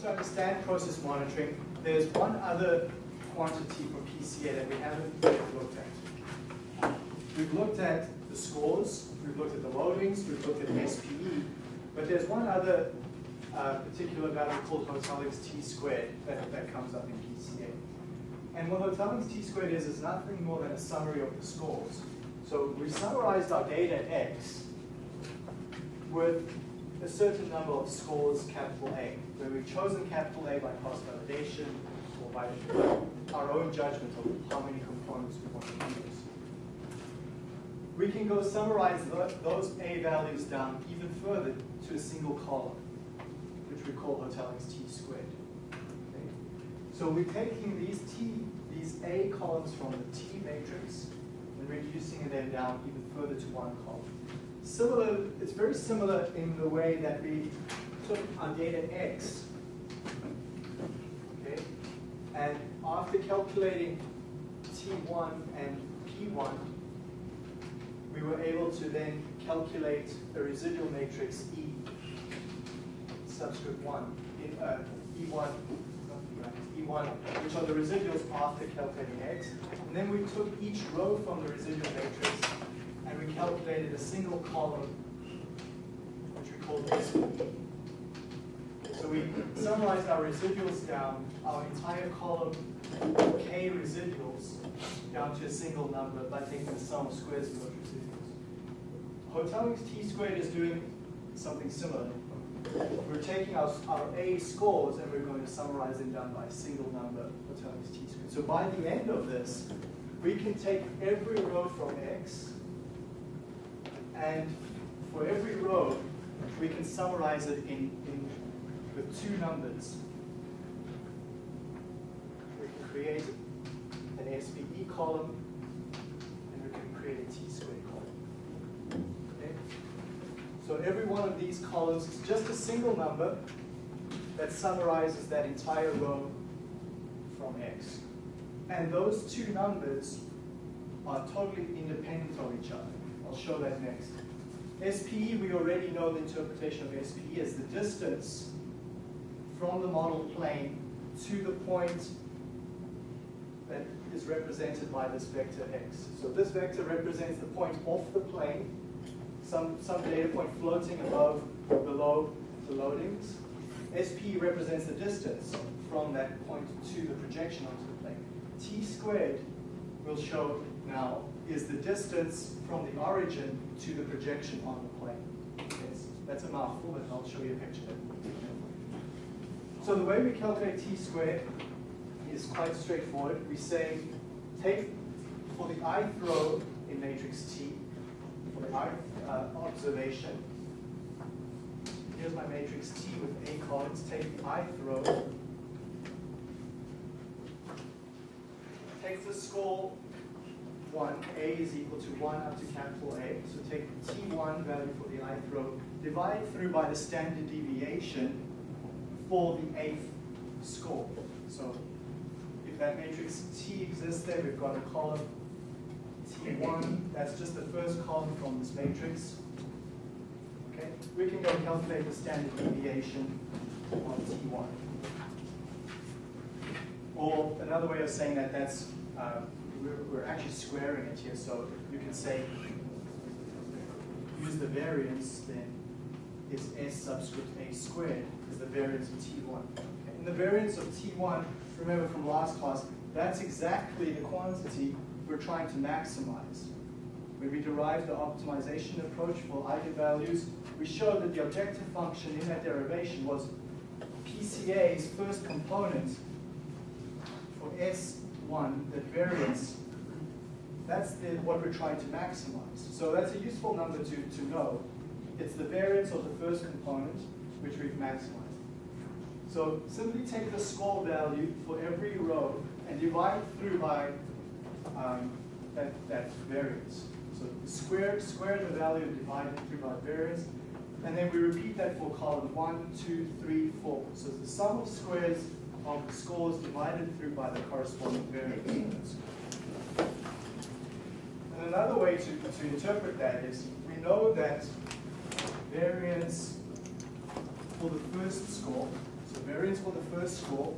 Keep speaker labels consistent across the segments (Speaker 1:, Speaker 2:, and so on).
Speaker 1: to understand process monitoring, there's one other quantity for PCA that we haven't yet looked at. We've looked at the scores, we've looked at the loadings, we've looked at SPE, but there's one other uh, particular value called Hotelling's T squared that, that comes up in PCA. And what Hotelling's T squared is, is nothing more than a summary of the scores. So we summarized our data X with a certain number of scores, capital A, where we've chosen capital A by cross validation or by our own judgment of how many components we want to use. We can go summarize those A values down even further to a single column, which we call Hotelling's T squared. Okay? So we're taking these T, these A columns from the T matrix and reducing them down even further to one column. Similar, it's very similar in the way that we took our data X, okay, and after calculating T1 and P1, we were able to then calculate the residual matrix E, subscript 1, in, uh, E1, E1, which are the residuals after calculating X. And then we took each row from the residual matrix and we calculated a single column, which we called SPE. So we summarized our residuals down, our entire column K residuals down to a single number by taking the sum of squares of those residuals. Hotelling's T squared is doing something similar. We're taking our, our A scores and we're going to summarize them down by a single number, Hotelling's T squared. So by the end of this, we can take every row from X and for every row, we can summarize it in, in with two numbers. We can create an SPE column, and we can create a T-squared column. Okay? So every one of these columns is just a single number that summarizes that entire row from X. And those two numbers are totally independent of each other. I'll show that next. SPE, we already know the interpretation of SPE as the distance from the model plane to the point that is represented by this vector x. So this vector represents the point off the plane, some, some data point floating above or below the loadings. SPE represents the distance from that point to the projection onto the plane. T squared will show now is the distance from the origin to the projection on the plane. Yes, that's a mouthful, but I'll show you a picture. So the way we calculate t squared is quite straightforward. We say, take for the ith row in matrix T, for the ith uh, observation, here's my matrix T with A columns, take the ith row, take the score 1, A is equal to 1 up to capital A. So take the T1 value for the ith row, divide through by the standard deviation for the eighth score. So if that matrix T exists there, we've got a column T1, that's just the first column from this matrix. Okay, we can go calculate the standard deviation on T1. Or another way of saying that, that's uh, we're, we're actually squaring it here, so you can say, use the variance, then is S subscript A squared is the variance of T1. Okay. And the variance of T1, remember from last class, that's exactly the quantity we're trying to maximize. When we derived the optimization approach for eigenvalues, we showed that the objective function in that derivation was PCA's first component for S one, that variance, that's the, what we're trying to maximize. So that's a useful number to, to know. It's the variance of the first component, which we've maximized. So simply take the score value for every row and divide through by um, that, that variance. So square, square the value and divide it through by variance. And then we repeat that for column one, two, three, four. So the sum of squares of the scores divided through by the corresponding variance. And another way to, to interpret that is we know that variance for the first score, so variance for the first score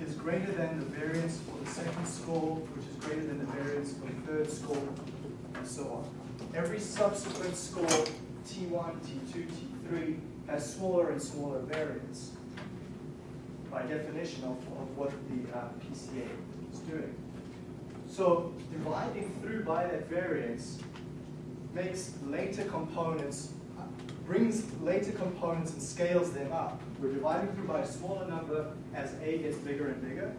Speaker 1: is greater than the variance for the second score, which is greater than the variance for the third score, and so on. Every subsequent score, T1, T2, T3, has smaller and smaller variance by definition of, of what the uh, PCA is doing. So dividing through by that variance makes later components, brings later components and scales them up. We're dividing through by a smaller number as A gets bigger and bigger.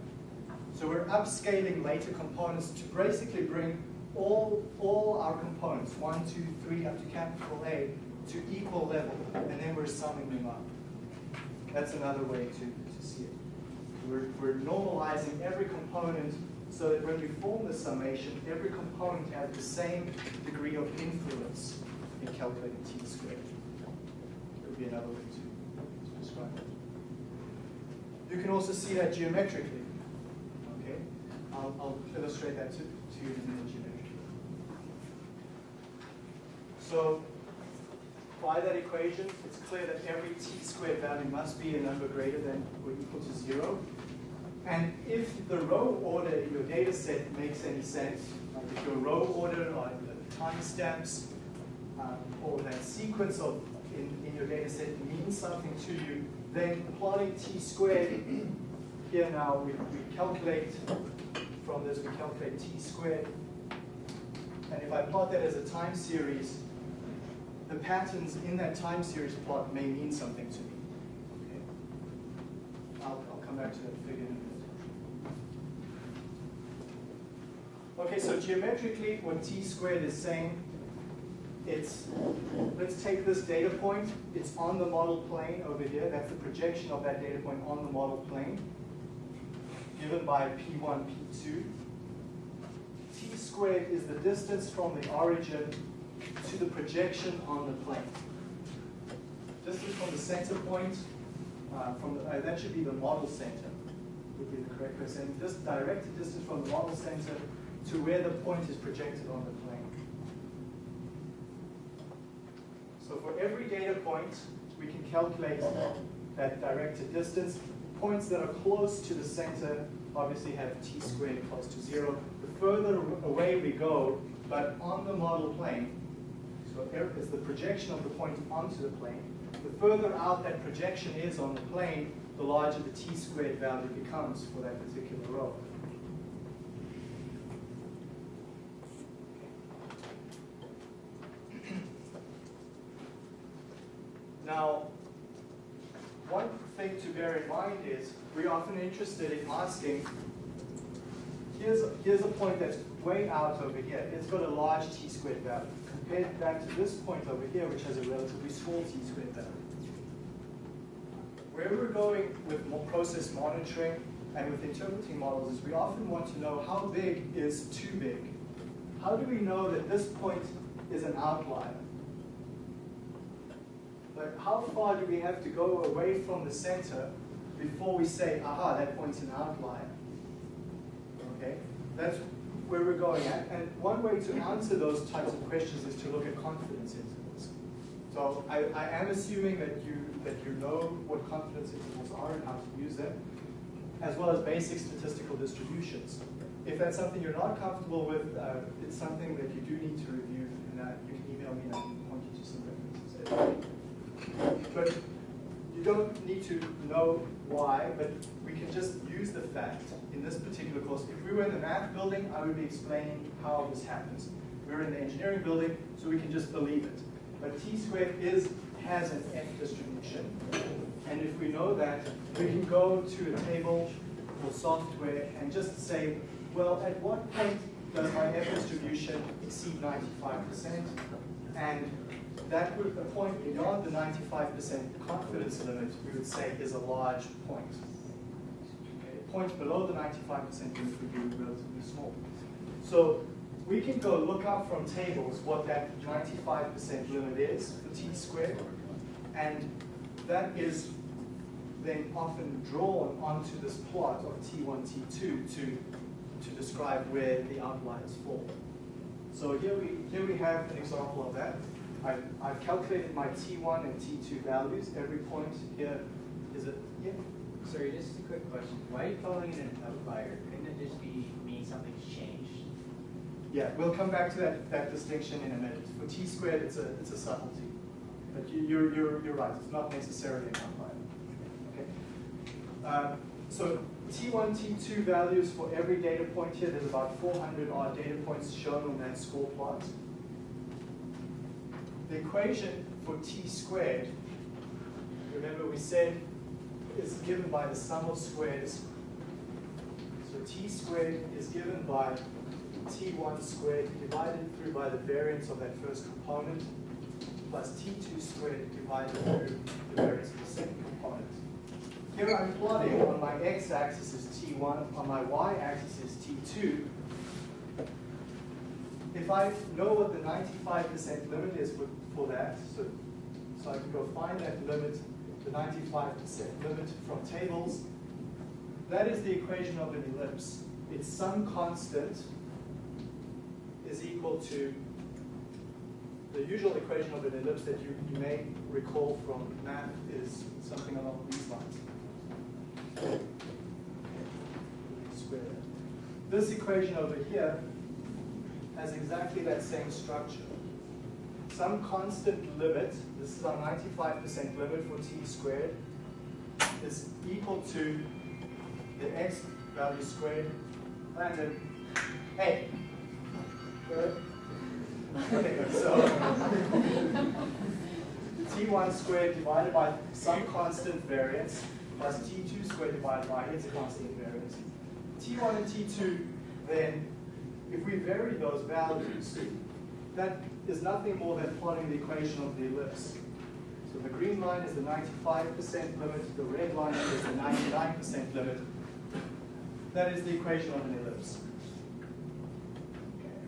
Speaker 1: So we're upscaling later components to basically bring all, all our components, one, two, three, up to capital A, to equal level, and then we're summing them up. That's another way to, it. We're, we're normalizing every component so that when we form the summation, every component has the same degree of influence in calculating t squared. That would be another way to, to describe it. You can also see that geometrically. Okay, I'll, I'll illustrate that to, to you in a minute geometrically. So by that equation, it's clear that every t squared value must be a number greater than or equal to zero. And if the row order in your data set makes any sense, like if your row order or the timestamps um, or that sequence of in, in your data set means something to you, then plotting t squared, here now we, we calculate, from this we calculate t squared. And if I plot that as a time series, the patterns in that time series plot may mean something to me. Okay. I'll, I'll come back to that figure in a minute. Okay, so geometrically, what t squared is saying, it's, let's take this data point, it's on the model plane over here, that's the projection of that data point on the model plane, given by P1, P2. t squared is the distance from the origin to the projection on the plane. Distance from the center point, uh, from the, uh, that should be the model center, would be the correct way of This directed distance from the model center to where the point is projected on the plane. So for every data point, we can calculate that directed distance. Points that are close to the center obviously have t squared close to zero. The further away we go, but on the model plane, it's the projection of the point onto the plane, the further out that projection is on the plane, the larger the t squared value becomes for that particular row. Now, one thing to bear in mind is we're often interested in asking, here's, here's a point that's way out over here. It's got a large t squared value compared back to this point over here, which has a relatively small t squared value. Where we're going with process monitoring and with interpreting models is we often want to know how big is too big. How do we know that this point is an outlier? Like how far do we have to go away from the center before we say, aha, that point's an outlier? Okay, that's where we're going at. And one way to answer those types of questions is to look at confidence intervals. So I, I am assuming that you that you know what confidence intervals are and how to use them, as well as basic statistical distributions. If that's something you're not comfortable with, uh, it's something that you do need to review, and uh, you can email me and I can point you to some references. But don't need to know why, but we can just use the fact in this particular course. If we were in the math building, I would be explaining how this happens. We're in the engineering building, so we can just believe it. But t squared is has an f distribution. And if we know that, we can go to a table or software and just say, well, at what point does my f distribution exceed 95%? And that would, a point beyond the 95% confidence limit, we would say is a large point. Okay, a point below the 95% limit would be relatively small. So we can go look up from tables what that 95% limit is for t squared, and that is then often drawn onto this plot of t1, t2 to, to describe where the outliers fall. So here we, here we have an example of that. I've, I've calculated my T1 and T2 values. Every point here is a, yeah?
Speaker 2: Sorry, just a quick question. Why are you calling it an outlier? Couldn't it just be mean something's changed?
Speaker 1: Yeah, we'll come back to that, that distinction in a minute. For t squared, it's a, it's a subtlety. But you, you're, you're, you're right, it's not necessarily an outlier. Okay. Uh, so T1, T2 values for every data point here, there's about 400 odd data points shown on that score plot. The equation for t squared, remember we said, is given by the sum of squares. So t squared is given by t1 squared divided through by the variance of that first component plus t2 squared divided through the variance of the second component. Here I'm plotting on my x-axis is t1, on my y-axis is t2. If I know what the 95% limit is for, for that, so, so I can go find that limit, the 95% limit from tables, that is the equation of an ellipse. Its some constant is equal to the usual equation of an ellipse that you, you may recall from math is something along these lines. This equation over here has exactly that same structure. Some constant limit, this is our 95% limit for t squared, is equal to the x value squared, and then, hey, good? Okay, so t1 squared divided by some constant variance plus t2 squared divided by its constant variance. t1 and t2, then, if we vary those values, that is nothing more than plotting the equation of the ellipse. So the green line is the 95% limit, the red line is the 99% limit. That is the equation of an ellipse.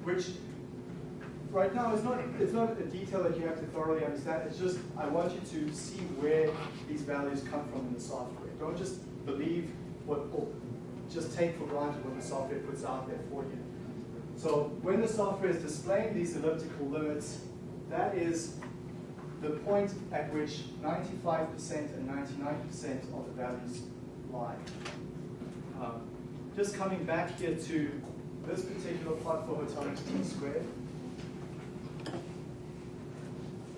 Speaker 1: Which right now it's not it's not a detail that you have to thoroughly understand. It's just I want you to see where these values come from in the software. Don't just believe what or just take for granted what the software puts out there for you. So when the software is displaying these elliptical limits, that is the point at which 95% and 99% of the values lie. Um, just coming back here to this particular plot for Hotelling's t squared,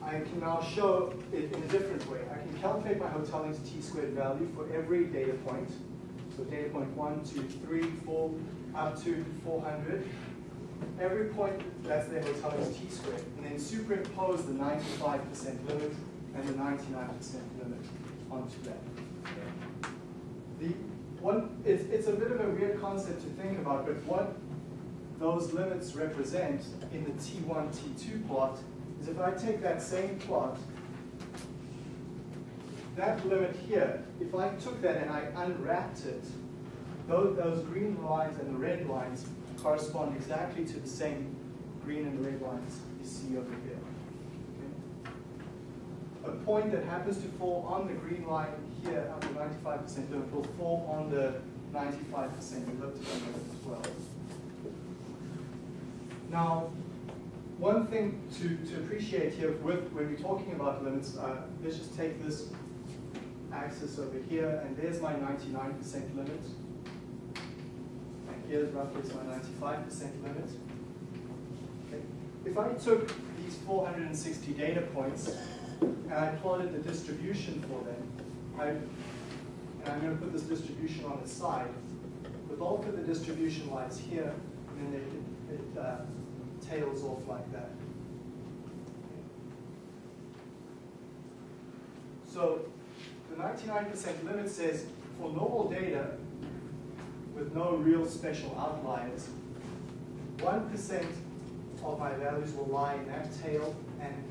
Speaker 1: I can now show it in a different way. I can calculate my Hotelling's t squared value for every data point. So data point 1, 2, 3, 4, up to 400. Every point, that's their Hotelling's t squared. And then superimpose the 95% limit and the 99% limit onto that. The one, it's, it's a bit of a weird concept to think about, but what those limits represent in the T1, T2 plot is if I take that same plot, that limit here, if I took that and I unwrapped it, those, those green lines and the red lines correspond exactly to the same green and red lines you see over here. A point that happens to fall on the green line here at the 95% limit will fall on the 95% elliptical limit as well. Now, one thing to, to appreciate here with, when we're talking about limits, uh, let's just take this axis over here, and there's my 99% limit. And here's roughly my 95% limit. Okay. If I took these 460 data points and I plotted the distribution for them, I, and I'm going to put this distribution on the side, the bulk of the distribution lies here, and then it, it uh, tails off like that. So the 99% limit says for normal data with no real special outliers, 1% of my values will lie in that tail and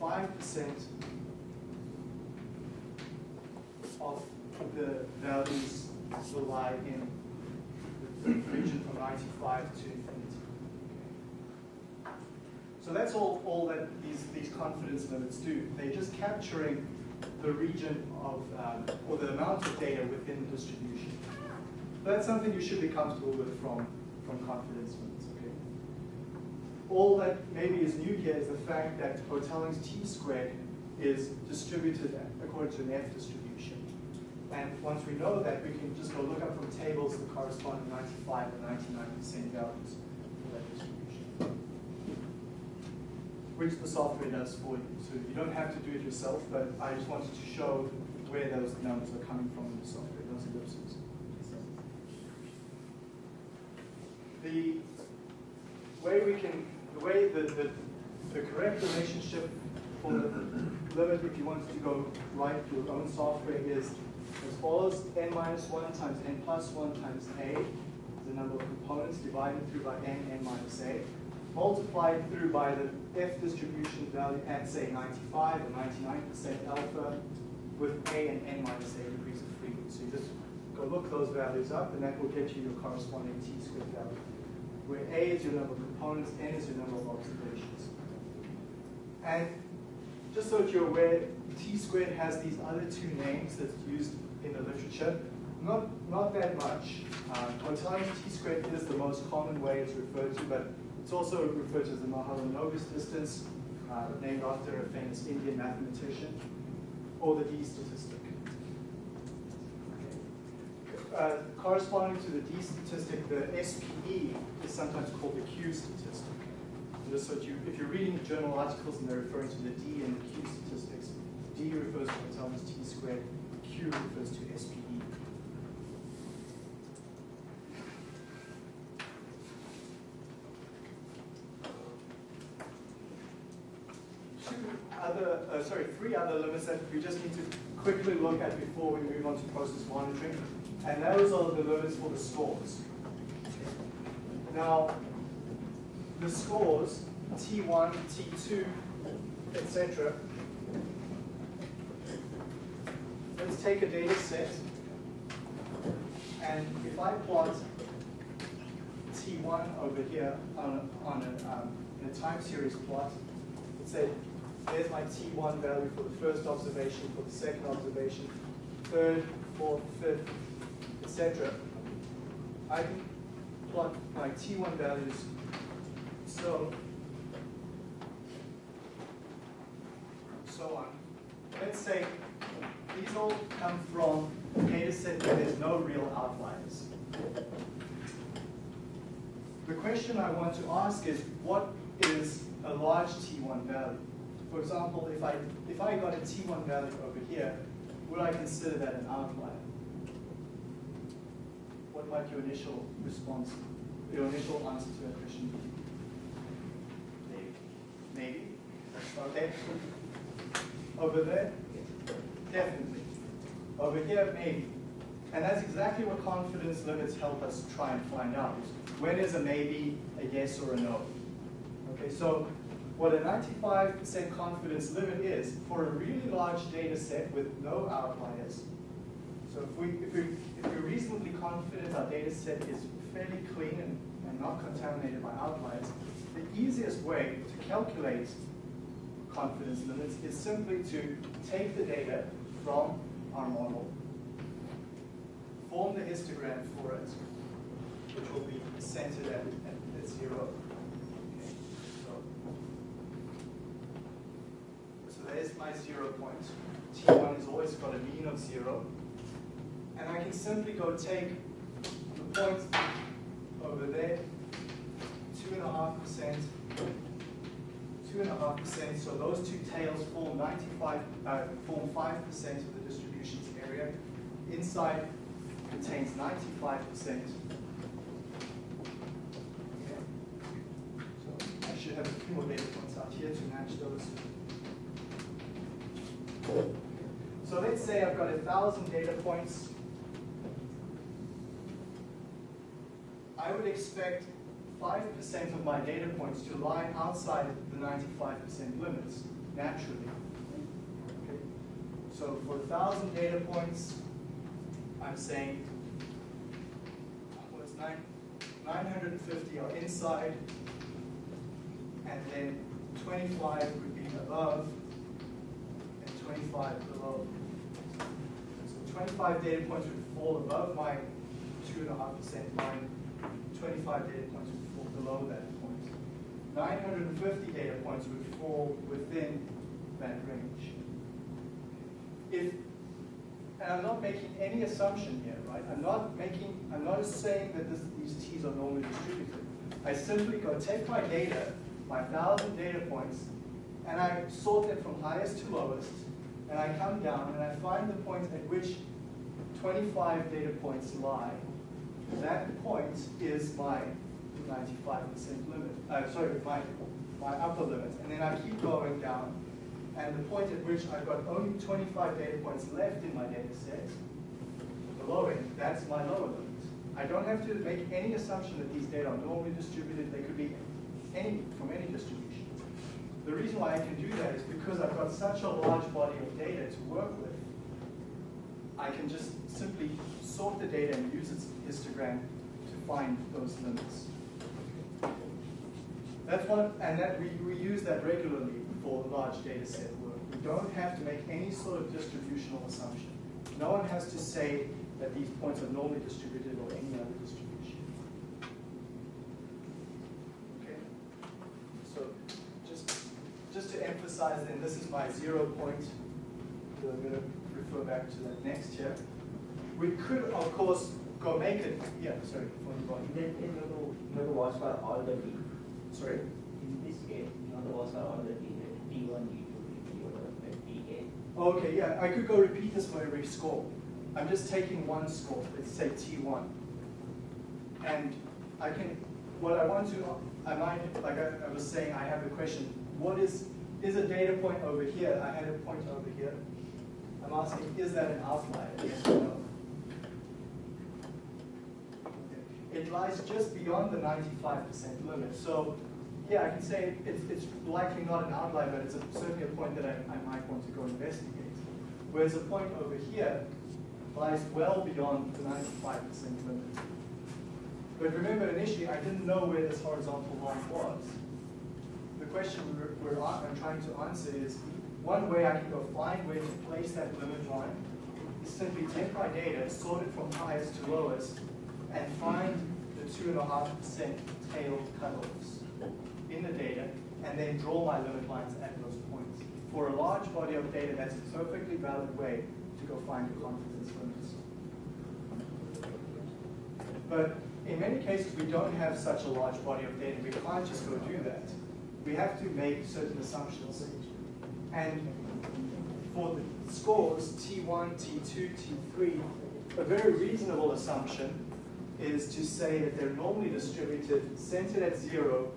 Speaker 1: 5% of the values will lie in the region from 95 to infinity. so that's all, all that these, these confidence limits do. They're just capturing the region of, um, or the amount of data within the distribution. That's something you should be comfortable with from, from confidence limits, okay? All that maybe is new here is the fact that Hotelling's t squared is distributed according to an F distribution. And once we know that, we can just go look up from tables the corresponding 95 and 99% values for that distribution. The software does for you. So you don't have to do it yourself, but I just wanted to show where those numbers are coming from in the software, those ellipses. The way we can, the way the, the, the correct relationship for the limit, if you wanted to go write your own software, is as follows, n minus 1 times n plus 1 times a, the number of components, divided through by n, n minus a, multiplied through by the F distribution value at, say, 95 or 99% alpha, with a and n minus a degrees of freedom. So you just go look those values up, and that will get you your corresponding t squared value, where a is your number of components, n is your number of observations. And just so that you're aware, t squared has these other two names that's used in the literature. Not, not that much. Um, times t squared is the most common way it's referred to, but it's also referred to as the Mahalanobis distance, uh, named after a famous Indian mathematician, or the d statistic. Uh, corresponding to the d statistic, the SPE is sometimes called the Q statistic. Just so you, if you're reading journal articles and they're referring to the D and the Q statistics, D refers to times T squared, Q refers to. SPE. Two other, uh, sorry, three other limits that we just need to quickly look at before we move on to process monitoring, and those are the limits for the scores. Now, the scores, T1, T2, etc. Let's take a data set, and if I plot T1 over here on a, on a, um, in a time series plot, let's say there's my T1 value for the first observation, for the second observation, third, fourth, fifth, etc. I can plot my T1 values so, so on. Let's say these all come from a data set where there's no real outliers. The question I want to ask is, what is a large T1 value? For example, if I, if I got a T1 value over here, would I consider that an outlier? What might your initial response, your initial answer to that question be? Maybe. Maybe. Okay. Over there? Definitely. Over here, maybe. And that's exactly what confidence limits help us try and find out. When is a maybe, a yes, or a no? Okay, so what a 95% confidence limit is for a really large data set with no outliers. So if, we, if, we, if we're reasonably confident our data set is fairly clean and, and not contaminated by outliers, the easiest way to calculate confidence limits is simply to take the data from our model, form the histogram for it, which will be centered at, at, at zero. Okay, so, so there's my zero point. T1 has always got a mean of zero. And I can simply go take the point over there two and a half percent, two and a half percent. So those two tails form 95, uh, form five percent of the distribution's area. Inside contains 95 percent. Okay. So I should have a few more data points out here to match those. So let's say I've got a thousand data points. I would expect 5% of my data points to lie outside the 95% limits, naturally. Okay. So for 1,000 data points, I'm saying, what's nine, 950 are inside, and then 25 would be above, 25 below. So 25 data points would fall above my 2.5% line, 25 data points would fall below that point. 950 data points would fall within that range. If, and I'm not making any assumption here, right? I'm not making, I'm not saying that this, these t's are normally distributed. I simply go take my data, my thousand data points, and I sort them from highest to lowest, and I come down and I find the point at which 25 data points lie. That point is my 95% limit, uh, sorry, my, my upper limit. And then I keep going down, and the point at which I've got only 25 data points left in my data set, below it, that's my lower limit. I don't have to make any assumption that these data are normally distributed. They could be any, from any distribution. The reason why I can do that is because I've got such a large body of data to work with. I can just simply sort the data and use its histogram to find those limits. That's one, and that we, we use that regularly for large data set work. We don't have to make any sort of distributional assumption. No one has to say that these points are normally distributed or any other distribution. Okay? So just, just emphasize then, this is my zero point. So I'm going to refer back to that next here. We could, of course, go make it, yeah, sorry, go.
Speaker 3: Then, you have to, you have to watch for all the.
Speaker 1: Sorry?
Speaker 3: In this case, you have to watch for all the t, that T one, T two, T whatever, T eight.
Speaker 1: Okay, yeah, I could go repeat this for every score. I'm just taking one score, let's say T1. And I can, what I want to, I might, like I, I was saying, I have a question, what is, is a data point over here? I had a point over here. I'm asking, is that an outlier? Yes or no? It lies just beyond the 95% limit. So, yeah, I can say it's, it's likely not an outlier, but it's a, certainly a point that I, I might want to go investigate. Whereas a point over here lies well beyond the 95% limit. But remember, initially, I didn't know where this horizontal line was. Question we're, we're, I'm trying to answer is, one way I can go find where to place that limit line is simply take my data, sort it from highest to lowest, and find the two and a half percent tail cutoffs in the data, and then draw my limit lines at those points. For a large body of data, that's a perfectly valid way to go find the confidence limits. But in many cases, we don't have such a large body of data. We can't just go do that. We have to make certain assumptions. And for the scores, T1, T2, T3, a very reasonable assumption is to say that they're normally distributed, centered at zero,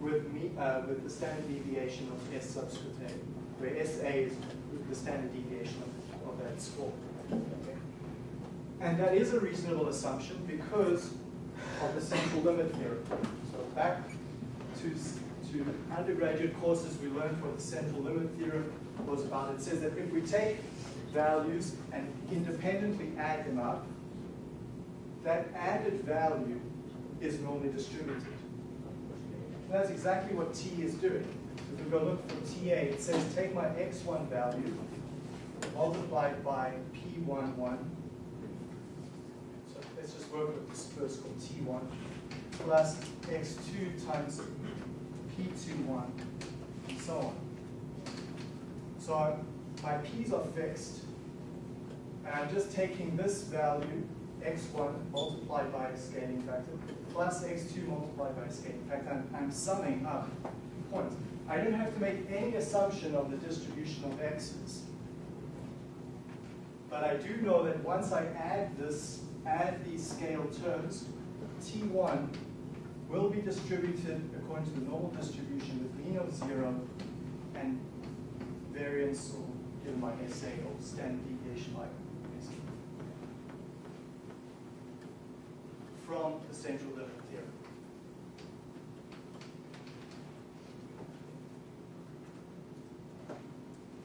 Speaker 1: with, me, uh, with the standard deviation of S subscript A, where SA is the standard deviation of, of that score. And that is a reasonable assumption because of the central limit theorem. So back to, to undergraduate courses we learned what the central limit theorem was about. It says that if we take values and independently add them up, that added value is normally distributed. And that's exactly what T is doing. If we go look for TA, it says take my x1 value multiplied by P11. So let's just work with this first called T1 plus x2 times P21 and so on. So my P's are fixed, and I'm just taking this value, x1 multiplied by a scaling factor, plus x2 multiplied by a scaling factor. I'm, I'm summing up points. I don't have to make any assumption of the distribution of x's. But I do know that once I add this, add these scale terms, T1 will be distributed according to the normal distribution with mean of zero and variance or given by SA or standard deviation like SA. From the central limit theorem.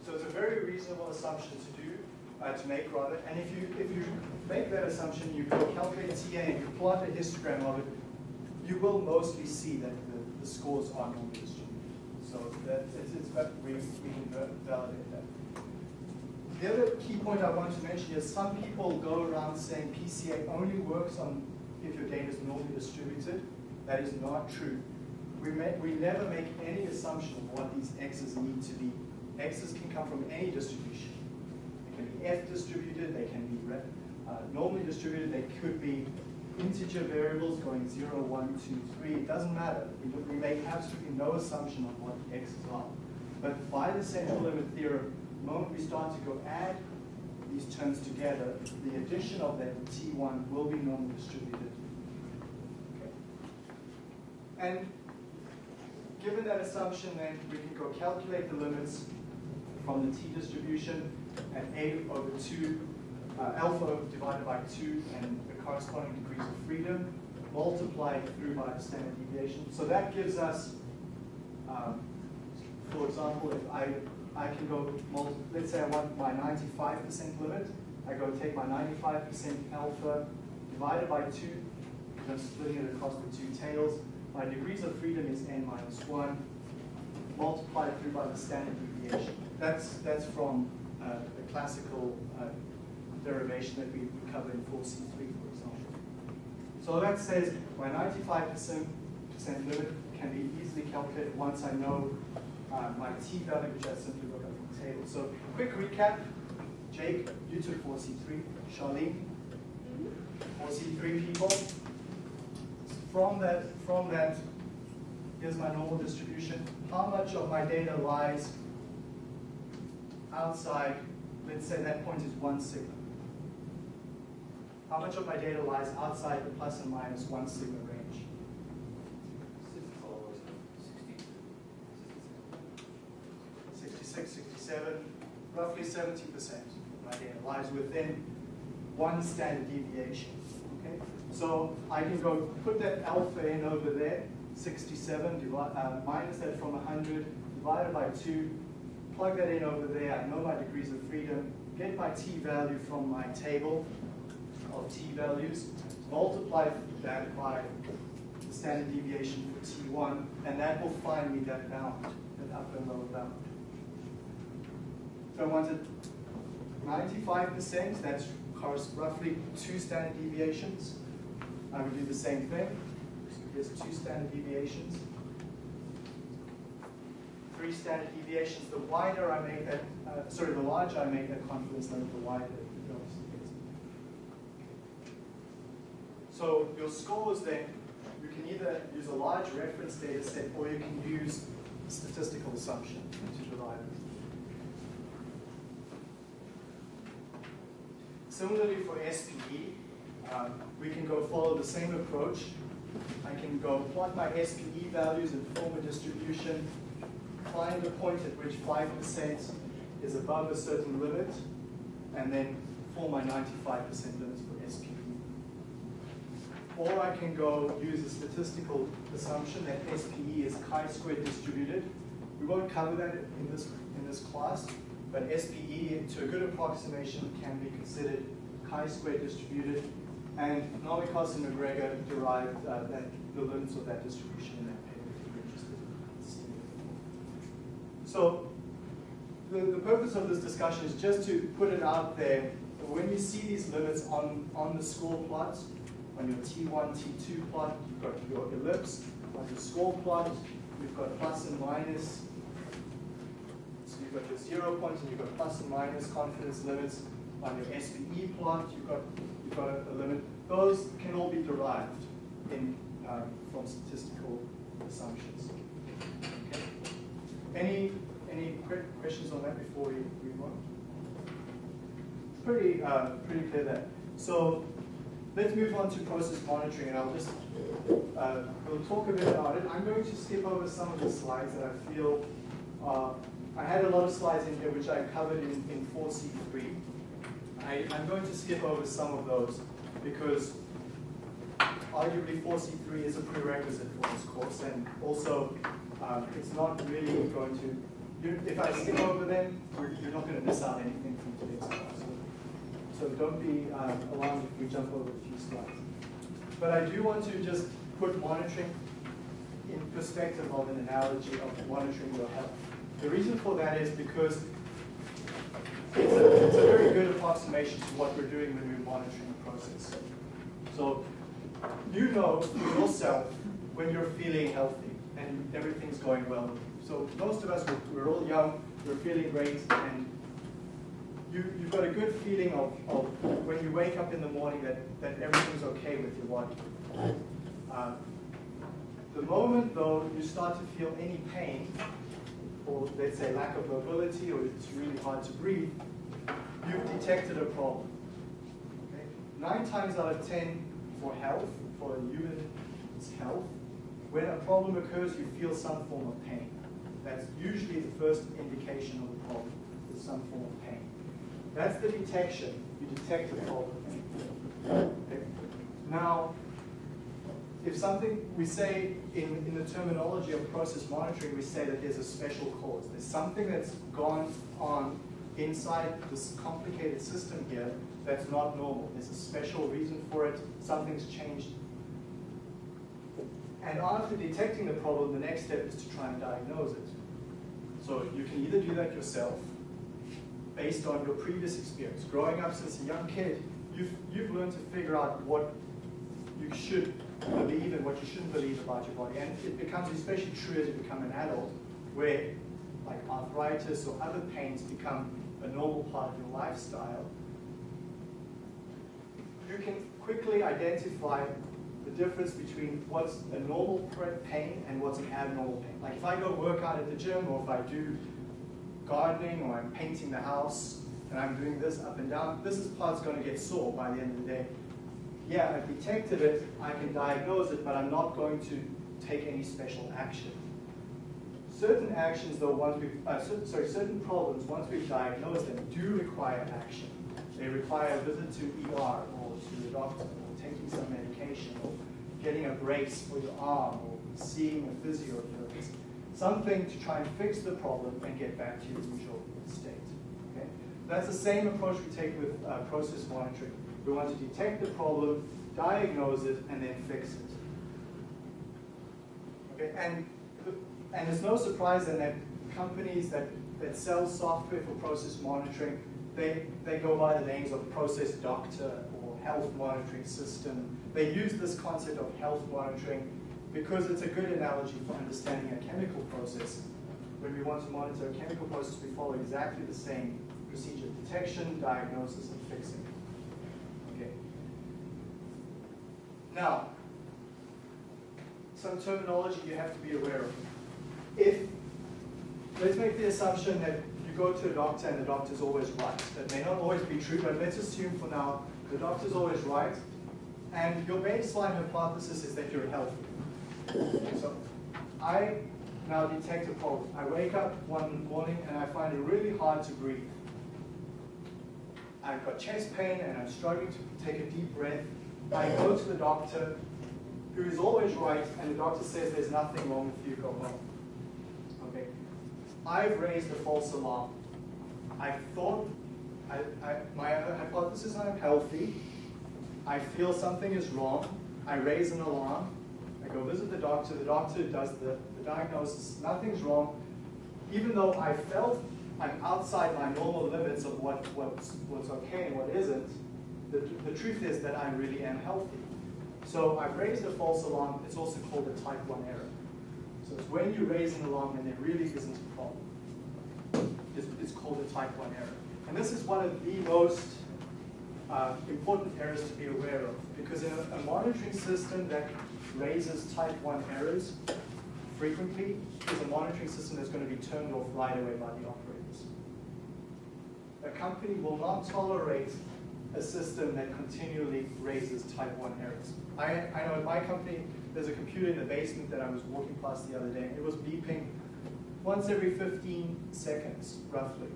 Speaker 1: So it's a very reasonable assumption to do, uh, to make rather. And if you if you make that assumption, you go calculate TA and you plot a histogram of it, you will mostly see that the, the scores are normally distributed. So that it's, it's we, we can validate that. The other key point I want to mention is some people go around saying PCA only works on if your data is normally distributed. That is not true. We, we never make any assumption of what these x's need to be. X's can come from any distribution. They can be F distributed, they can be uh, normally distributed, they could be integer variables going 0, 1, 2, 3, it doesn't matter. We, make absolutely no assumption on what the x's are. But by the central limit theorem, the moment we start to go add these terms together, the addition of that t1 will be normally distributed. Okay. And given that assumption, then we can go calculate the limits from the t distribution at a over 2, uh, alpha divided by 2 and corresponding degrees of freedom multiplied through by the standard deviation. So that gives us, um, for example, if I, I can go, let's say I want my 95% limit, I go take my 95% alpha divided by 2, because I'm splitting it across the two tails. My degrees of freedom is n minus 1, multiplied through by the standard deviation. That's, that's from uh, the classical uh, derivation that we we covered in 4C3, for example. So that says my 95% limit can be easily calculated once I know uh, my t value, which I simply look up from the table. So quick recap. Jake, you took 4C3. Charlene, 4C3 people. From that, from that, here's my normal distribution. How much of my data lies outside, let's say that point is one sigma. How much of my data lies outside the plus and minus one sigma range? 66, 67, roughly 70% of my data lies within one standard deviation. Okay? So I can go put that alpha in over there, 67, divide, uh, minus that from 100, divided by 2, plug that in over there, I know my degrees of freedom, get my t value from my table of t values, multiply that by the standard deviation for t1, and that will find me that bound, that upper and lower bound. If I wanted 95%, that's roughly two standard deviations. I would do the same thing. So here's two standard deviations. Three standard deviations. The wider I make that, uh, sorry, the larger I make that confidence level, the wider it goes. So your scores then, you can either use a large reference data set or you can use statistical assumption to derive it. Similarly for SPE, um, we can go follow the same approach. I can go plot my SPE values and form a distribution, find a point at which 5% is above a certain limit, and then form my 95% limits. Or I can go use a statistical assumption that SPE is chi-square distributed. We won't cover that in this, in this class, but SPE, to a good approximation, can be considered chi-square distributed, and Nomikos and MacGregor derived uh, that, the limits of that distribution in that paper if you're interested in seeing it. So the, the purpose of this discussion is just to put it out there. When you see these limits on, on the score plots, on your T1, T2 plot, you've got your ellipse. On your score plot, you've got plus and minus. So you've got your zero point and you've got plus and minus confidence limits. On your SPE plot, you've got, you've got a, a limit. Those can all be derived in, um, from statistical assumptions. Okay. Any, any quick questions on that before we move on? Pretty, uh, pretty clear there. So let's move on to process monitoring, and I'll just, uh, we'll talk a bit about it. I'm going to skip over some of the slides that I feel, uh, I had a lot of slides in here which I covered in, in 4C3. I, I'm going to skip over some of those because arguably 4C3 is a prerequisite for this course, and also um, it's not really going to, you, if I skip over them, you're not going to miss out anything from today's class. So don't be uh, alarmed if we jump over a few slides. But I do want to just put monitoring in perspective of an analogy of monitoring your health. The reason for that is because it's a, it's a very good approximation to what we're doing when we're monitoring a process. So you know yourself when you're feeling healthy and everything's going well. So most of us, we're, we're all young, we're feeling great, and you, you've got a good feeling of, of when you wake up in the morning that, that everything's okay with your body. Um, the moment though you start to feel any pain, or let's say lack of mobility, or it's really hard to breathe, you've detected a problem. Okay? Nine times out of ten for health, for human's health, when a problem occurs, you feel some form of pain. That's usually the first indication of a problem, is some form of pain. That's the detection. You detect a problem. Okay? Now, if something, we say in, in the terminology of process monitoring, we say that there's a special cause. There's something that's gone on inside this complicated system here that's not normal. There's a special reason for it. Something's changed. And after detecting the problem, the next step is to try and diagnose it. So you can either do that yourself, based on your previous experience. Growing up since a young kid, you've, you've learned to figure out what you should believe and what you shouldn't believe about your body. And it becomes especially true as you become an adult, where like arthritis or other pains become a normal part of your lifestyle. You can quickly identify the difference between what's a normal pain and what's an abnormal pain. Like if I go work out at the gym or if I do gardening or I'm painting the house and I'm doing this up and down, this is part's going to get sore by the end of the day. Yeah, I've detected it, I can diagnose it, but I'm not going to take any special action. Certain actions, though, once we've, uh, so, sorry, certain problems, once we've diagnosed them, do require action. They require a visit to ER or to the doctor or taking some medication or getting a brace for your arm or seeing a physiotherapist. Something to try and fix the problem and get back to your usual state. Okay? That's the same approach we take with uh, process monitoring. We want to detect the problem, diagnose it, and then fix it. Okay, and, and it's no surprise then that companies that, that sell software for process monitoring, they, they go by the names of process doctor or health monitoring system. They use this concept of health monitoring because it's a good analogy for understanding a chemical process. When we want to monitor a chemical process, we follow exactly the same procedure, detection, diagnosis, and fixing. Okay. Now, some terminology you have to be aware of. If, let's make the assumption that you go to a doctor and the doctor's always right. That may not always be true, but let's assume for now the doctor's always right, and your baseline hypothesis is that you're healthy. So I now detect a problem. I wake up one morning and I find it really hard to breathe. I've got chest pain and I'm struggling to take a deep breath. I go to the doctor, who is always right, and the doctor says there's nothing wrong with you, go home. Okay. I've raised a false alarm. I thought, I, I, my hypothesis I'm healthy. I feel something is wrong. I raise an alarm. Go visit the doctor. The doctor does the, the diagnosis. Nothing's wrong. Even though I felt I'm outside my normal limits of what, what's, what's okay and what isn't, the, the truth is that I really am healthy. So I've raised a false alarm. It's also called a type 1 error. So it's when you raise an alarm and there really isn't a problem. It's, it's called a type 1 error. And this is one of the most uh, important errors to be aware of. Because in a, a monitoring system that raises type 1 errors frequently is a monitoring system that's going to be turned off right away by the operators. A company will not tolerate a system that continually raises type 1 errors. I, I know at my company, there's a computer in the basement that I was walking past the other day, and it was beeping once every 15 seconds, roughly.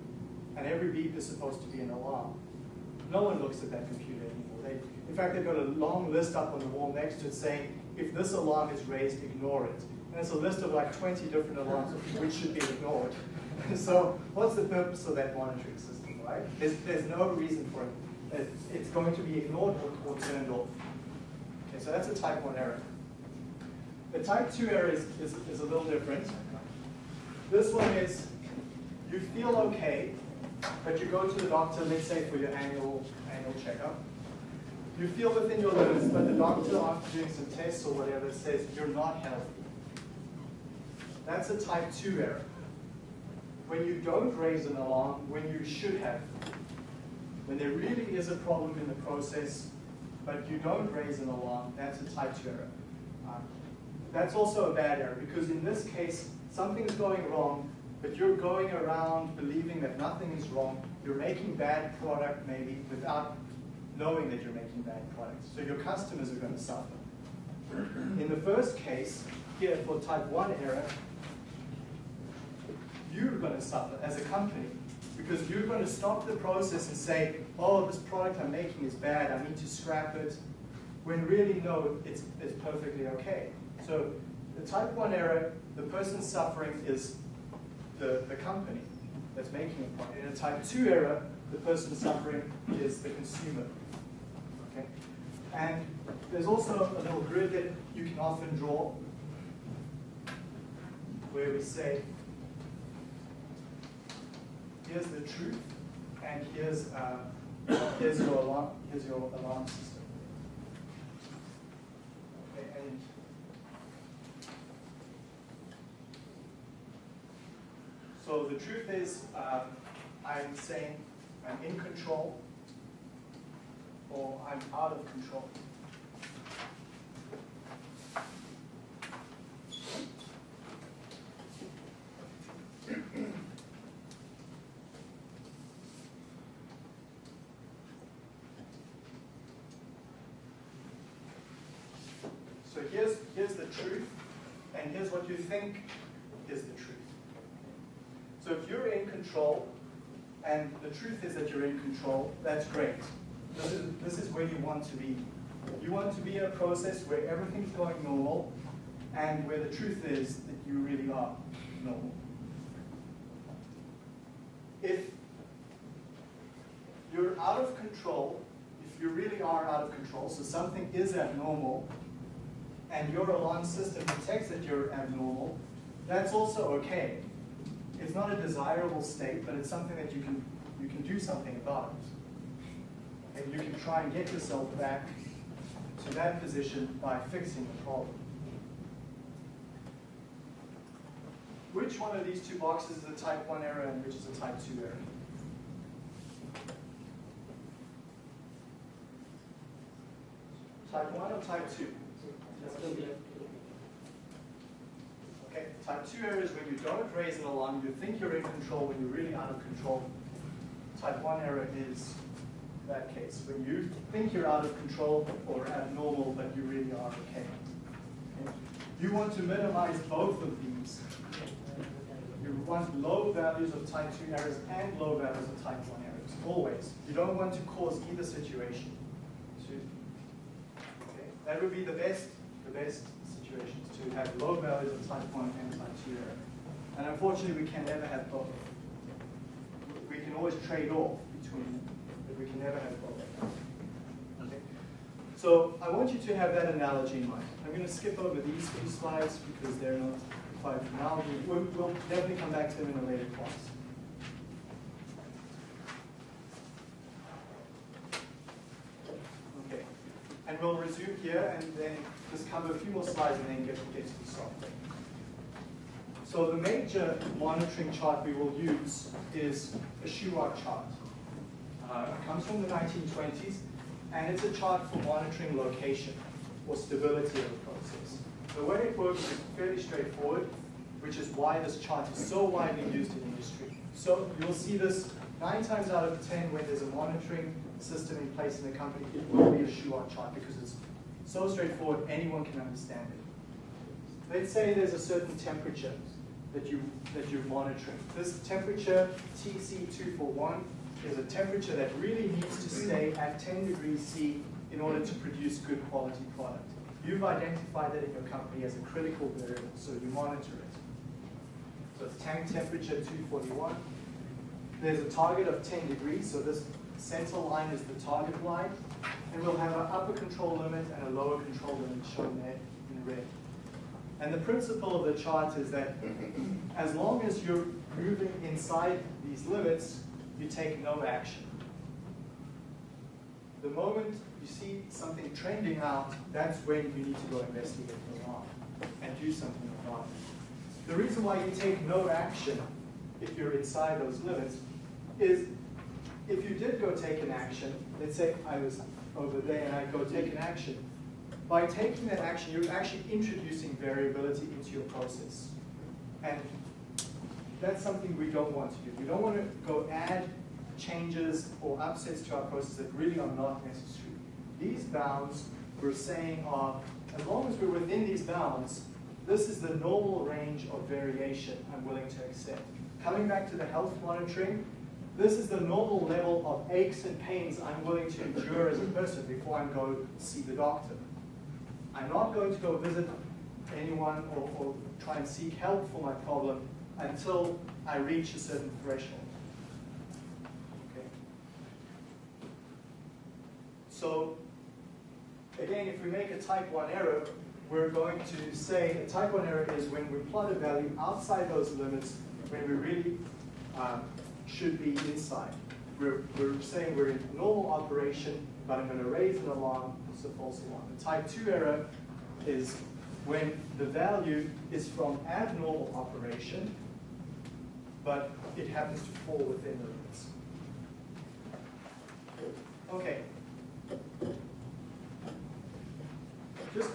Speaker 1: And every beep is supposed to be an alarm. No one looks at that computer anymore. They, in fact, they've got a long list up on the wall next to it saying, if this alarm is raised, ignore it. And it's a list of like 20 different alarms which should be ignored. so what's the purpose of that monitoring system, right? There's, there's no reason for it. It's going to be ignored or, or turned off. Okay, so that's a type 1 error. The type 2 error is, is, is a little different. This one is, you feel okay, but you go to the doctor, let's say for your annual, annual checkup. You feel within your limits, but the doctor, after doing some tests or whatever, says you're not healthy. That's a type 2 error. When you don't raise an alarm when you should have. When there really is a problem in the process, but you don't raise an alarm, that's a type 2 error. Um, That's also a bad error, because in this case, something's going wrong, but you're going around believing that nothing is wrong. You're making bad product maybe without knowing that you're making bad products. So your customers are going to suffer. In the first case, here for type 1 error, you're going to suffer as a company because you're going to stop the process and say, oh, this product I'm making is bad, I need to scrap it, when really, no, it's, it's perfectly okay. So the type 1 error, the person suffering is the, the company that's making a product. In a type 2 error, the person suffering is the consumer. And there's also a little grid that you can often draw where we say, here's the truth, and here's, uh, here's, your alarm, here's your alarm system. Okay, and so the truth is, um, I'm saying I'm in control, or I'm out of control. So here's, here's the truth, and here's what you think is the truth. So if you're in control, and the truth is that you're in control, that's great. This is, this is where you want to be. You want to be a process where everything's going normal, and where the truth is that you really are normal. If you're out of control, if you really are out of control, so something is abnormal, and your alarm system detects that you're abnormal, that's also okay. It's not a desirable state, but it's something that you can, you can do something about. And you can try and get yourself back to that position by fixing the problem. Which one of these two boxes is a type 1 error and which is a type 2 error? Type 1 or type 2? Okay, type 2 error is when you don't raise an alarm, you think you're in control when you're really out of control. Type 1 error is that case, when you think you're out of control or abnormal, but you really are okay. okay. You want to minimize both of these. You want low values of type 2 errors and low values of type 1 errors, always. You don't want to cause either situation. Okay? That would be the best, the best situations to have low values of type 1 and type 2 error. And unfortunately, we can never have both. We can always trade off between we can never have both. Okay? So I want you to have that analogy in mind. I'm going to skip over these few slides because they're not quite now. We'll, we'll definitely come back to them in a later class. Okay, and we'll resume here and then just cover a few more slides and then get, get to the software. So the major monitoring chart we will use is a Shewhart chart. Uh, it comes from the 1920s, and it's a chart for monitoring location or stability of a process. The way it works is fairly straightforward, which is why this chart is so widely used in industry. So you'll see this nine times out of 10 when there's a monitoring system in place in the company, it will be a Shewhart chart because it's so straightforward, anyone can understand it. Let's say there's a certain temperature that, you, that you're monitoring. This temperature, TC241, is a temperature that really needs to stay at 10 degrees C in order to produce good quality product. You've identified that in your company as a critical variable, so you monitor it. So it's tank temperature 241. There's a target of 10 degrees, so this center line is the target line. And we'll have an upper control limit and a lower control limit shown there in red. And the principle of the chart is that as long as you're moving inside these limits, you take no action. The moment you see something trending out, that's when you need to go investigate the and do something about it. The reason why you take no action if you're inside those limits is if you did go take an action, let's say I was over there and I go take an action, by taking that action, you're actually introducing variability into your process. And that's something we don't want to do. We don't want to go add changes or upsets to our process that really are not necessary. These bounds, we're saying are, as long as we're within these bounds, this is the normal range of variation I'm willing to accept. Coming back to the health monitoring, this is the normal level of aches and pains I'm willing to endure as a person before I go see the doctor. I'm not going to go visit anyone or, or try and seek help for my problem until I reach a certain threshold. Okay. So, again, if we make a type 1 error, we're going to say a type 1 error is when we plot a value outside those limits when we really um, should be inside. We're, we're saying we're in normal operation, but I'm going to raise an alarm, it's a false alarm. The type 2 error is when the value is from abnormal operation, but it happens to fall within the limits. Okay. Just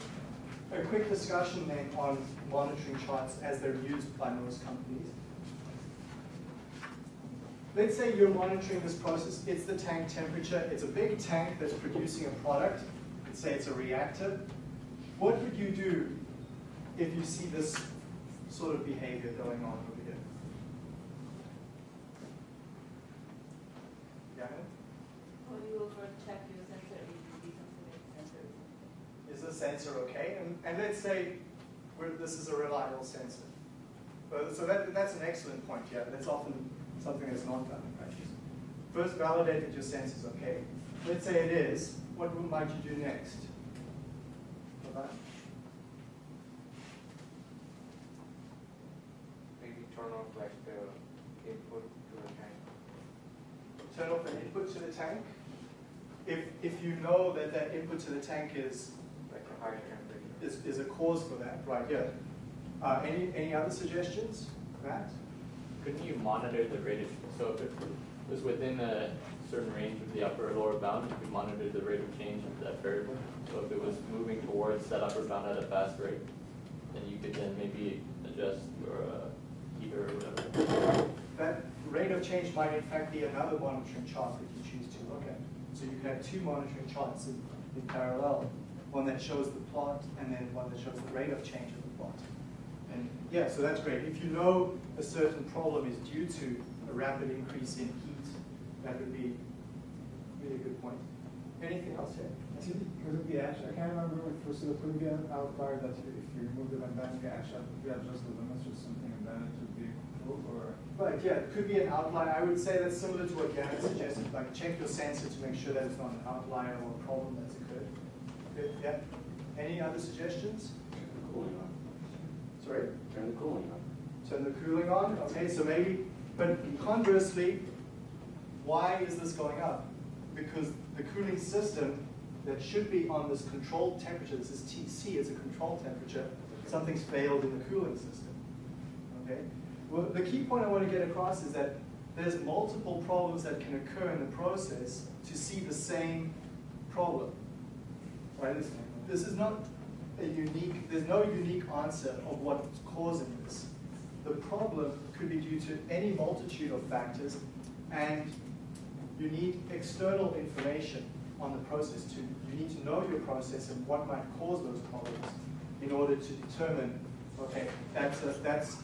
Speaker 1: a quick discussion then on monitoring charts as they're used by most companies. Let's say you're monitoring this process, it's the tank temperature, it's a big tank that's producing a product, let's say it's a reactor. What would you do if you see this sort of behavior going on over here? Yeah?
Speaker 4: Well, you will first check your sensor, if you see something like sensor.
Speaker 1: Is the sensor okay? And, and let's say we're, this is a reliable sensor. But, so that, that's an excellent point, yeah. That's often something that's not done in practice. First validate that your sensor's okay. Let's say it is. What might you do next?
Speaker 5: Maybe turn off like the input to the tank.
Speaker 1: turn off an input to the tank. If, if you know that that input to the tank is,
Speaker 5: like a temperature.
Speaker 1: is, is a cause for that, right, yeah. Uh, any, any other suggestions, Matt?
Speaker 6: Couldn't you monitor the rate of, so if it was within a certain range of the upper or lower bound, you could monitor the rate of change of that variable? So if it was moving towards that upper bound at a fast rate, then you could then maybe adjust your uh, heater or whatever.
Speaker 1: That rate of change might in fact be another monitoring chart that you choose to look at. So you could have two monitoring charts in, in parallel, one that shows the plot and then one that shows the rate of change of the plot. And yeah, so that's great. If you know a certain problem is due to a rapid increase in heat, that would be really a good point. Anything else here?
Speaker 7: Because of the actually, I can't remember if it was, so could it be an outlier that if you remove the it and then you actually readjust the limits or something and then it would be or?
Speaker 1: Right, yeah, it could be an outlier. I would say that's similar to what Gavin suggested, like check your sensor to make sure that it's not an outlier or a problem that's. Good, yeah. Any other suggestions?
Speaker 8: Cooling on.
Speaker 1: Sorry?
Speaker 8: Turn the cooling on.
Speaker 1: Turn the cooling on, okay, so maybe, but conversely, why is this going up? Because the cooling system that should be on this controlled temperature, this is TC, it's a control temperature, something's failed in the cooling system, okay? Well, the key point I want to get across is that there's multiple problems that can occur in the process to see the same problem, right? This, this is not a unique, there's no unique answer of what's causing this. The problem could be due to any multitude of factors, and you need external information on the process to, you need to know your process and what might cause those problems in order to determine, okay, that's, a, that's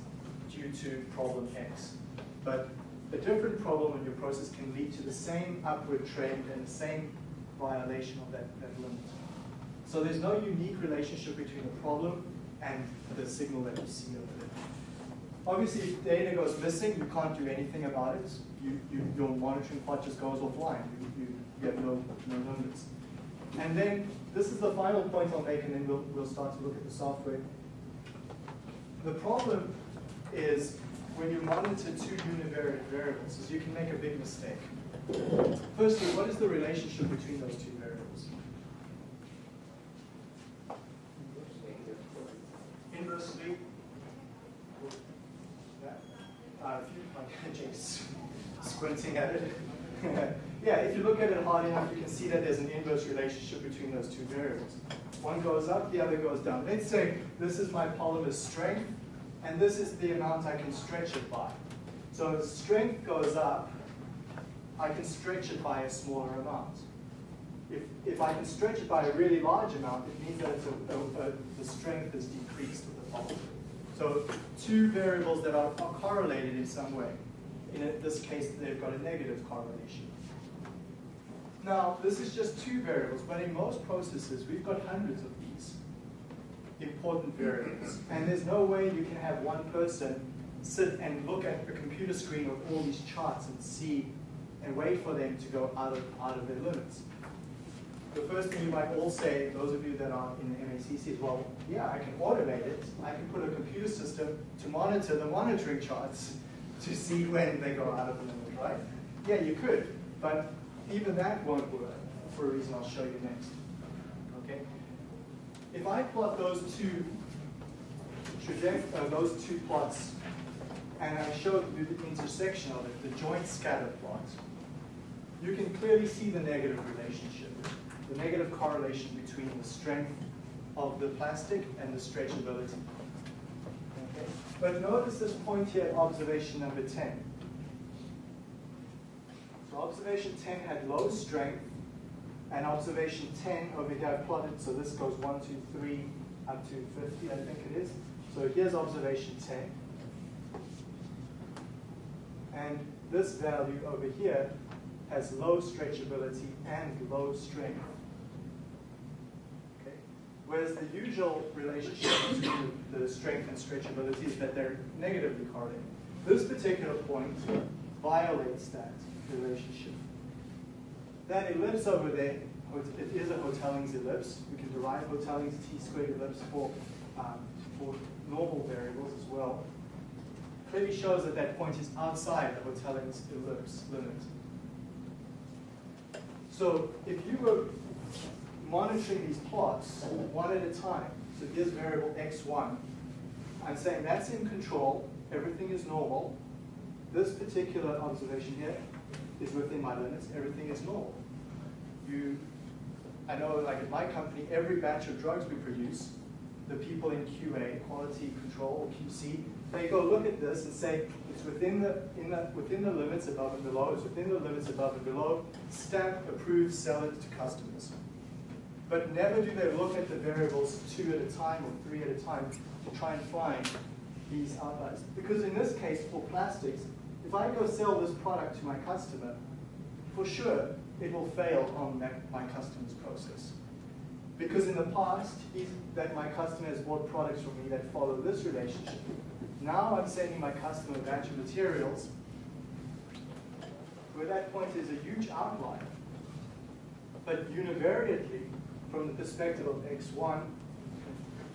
Speaker 1: due to problem X. But a different problem in your process can lead to the same upward trend and the same violation of that, that limit. So there's no unique relationship between the problem and the signal that you see over there. Obviously, if data goes missing, you can't do anything about it. You, you, your monitoring plot just goes offline. You, you, you have no, no limits. And then, this is the final point I'll make, and then we'll, we'll start to look at the software. The problem is when you monitor two univariate variables, is you can make a big mistake. Firstly, what is the relationship between those two Inversely, yeah, uh, if you, Jake's squinting at it. yeah, if you look at it hard enough, you can see that there's an inverse relationship between those two variables. One goes up, the other goes down. Let's say this is my polymer strength, and this is the amount I can stretch it by. So as strength goes up, I can stretch it by a smaller amount. If, if I can stretch it by a really large amount, it means that a, a, a, the strength is decreased of. So two variables that are, are correlated in some way. In this case, they've got a negative correlation. Now, this is just two variables, but in most processes, we've got hundreds of these important variables. And there's no way you can have one person sit and look at a computer screen with all these charts and see and wait for them to go out of, out of their limits. The first thing you might all say, those of you that are in the MACC, is, well, yeah, I can automate it. I can put a computer system to monitor the monitoring charts to see when they go out of the limit, right? Yeah, you could, but even that won't work for a reason I'll show you next. Okay? If I plot those two traje- uh, those two plots, and I show you the intersection of it, the joint scatter plot, you can clearly see the negative relationship, the negative correlation between the strength of the plastic and the stretchability. Okay? But notice this point here, observation number 10. So observation 10 had low strength, and observation 10 over here I plotted, so this goes 1, 2, 3, up to 50, I think it is. So here's observation 10. And this value over here has low stretchability and low strength. Whereas the usual relationship between the strength and stretchability is that they're negatively correlated. This particular point violates that relationship. That ellipse over there, it is a Hotelling's ellipse. We can derive Hotelling's t squared ellipse for, um, for normal variables as well. Clearly shows that that point is outside the Hotelling's ellipse limit. So if you were monitoring these plots one at a time, so here's variable x1, I'm saying that's in control, everything is normal. This particular observation here is within my limits, everything is normal. You, I know like at my company, every batch of drugs we produce, the people in QA, quality control, QC, they go look at this and say, it's within the, in the, within the limits above and below, it's within the limits above and below, stamp, approve, sell it to customers. But never do they look at the variables two at a time or three at a time to try and find these outliers. Because in this case, for plastics, if I go sell this product to my customer, for sure, it will fail on that, my customer's process. Because in the past, that my customer has bought products from me that follow this relationship. Now I'm sending my customer a batch of materials where that point is a huge outlier. But univariately, from the perspective of x1,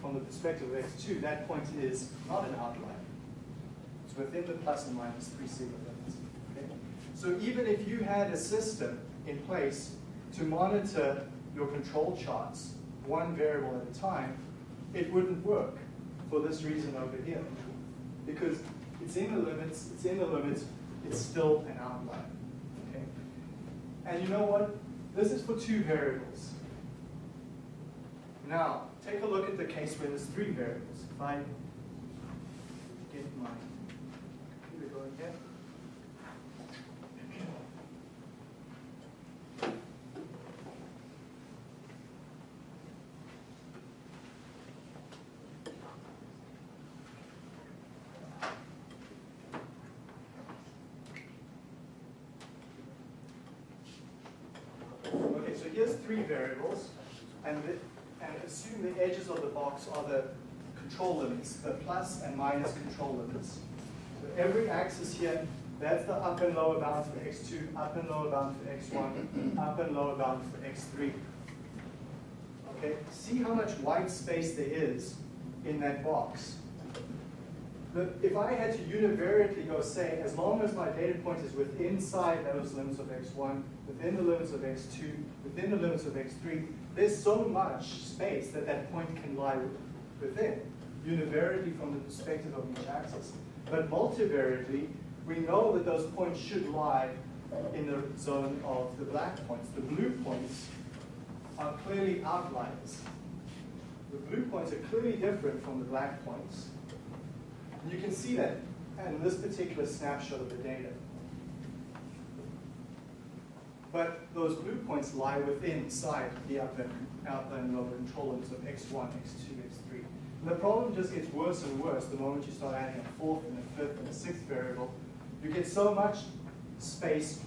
Speaker 1: from the perspective of x2, that point is not an outlier. It's within the plus and minus 3 sigma limits. Okay? So even if you had a system in place to monitor your control charts, one variable at a time, it wouldn't work for this reason over here. Because it's in the limits, it's in the limits, it's still an outlier. Okay? And you know what? This is for two variables. Now, take a look at the case where there's three variables. If I get my computer going here. Okay, so here's three variables, and, assume the edges of the box are the control limits, the plus and minus control limits. So every axis here, that's the up and lower bound for x2, up and lower bound for x1, up and lower bound for x3. Okay, see how much white space there is in that box. The, if I had to univariately go say, as long as my data point is within inside those limits of x1, within the limits of x2, within the limits of x3, there's so much space that that point can lie within, univariately from the perspective of each axis. But multivariately, we know that those points should lie in the zone of the black points. The blue points are clearly outliers. The blue points are clearly different from the black points. And you can see that in this particular snapshot of the data. But those blue points lie within inside the upper and lower control limits of x1, x2, x3. And the problem just gets worse and worse the moment you start adding a fourth and a fifth and a sixth variable. You get so much space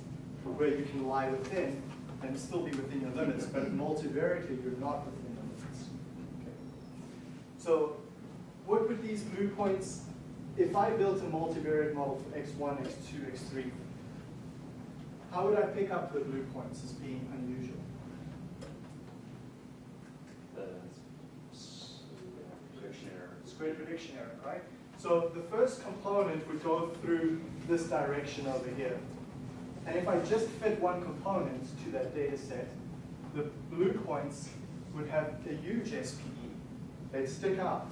Speaker 1: where you can lie within and still be within your limits, but multivariately you're not within the limits. Okay. So what would these blue points, if I built a multivariate model for x1, x2, x3, how would I pick up the blue points as being unusual?
Speaker 8: The s- prediction error.
Speaker 1: Square prediction error, right? So the first component would go through this direction over here. And if I just fit one component to that data set, the blue points would have a huge SPE. They'd stick out.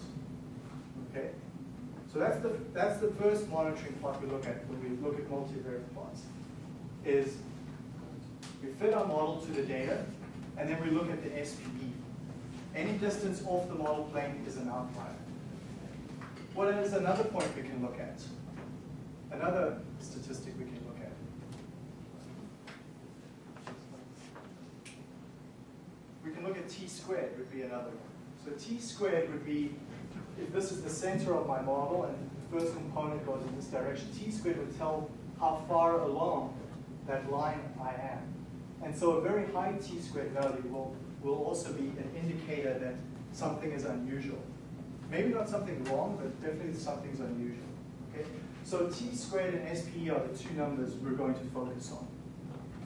Speaker 1: Okay? So that's the, that's the first monitoring plot we look at when we look at multivariate plots. Is we fit our model to the data, and then we look at the SPE. Any distance off the model plane is an outlier. What is another point we can look at? Another statistic we can look at. We can look at t squared would be another one. So t squared would be, if this is the center of my model and the first component goes in this direction, t squared would tell how far along that line I am. And so a very high t squared value will, will also be an indicator that something is unusual. Maybe not something wrong, but definitely something's unusual. Okay? So t squared and SPE are the two numbers we're going to focus on.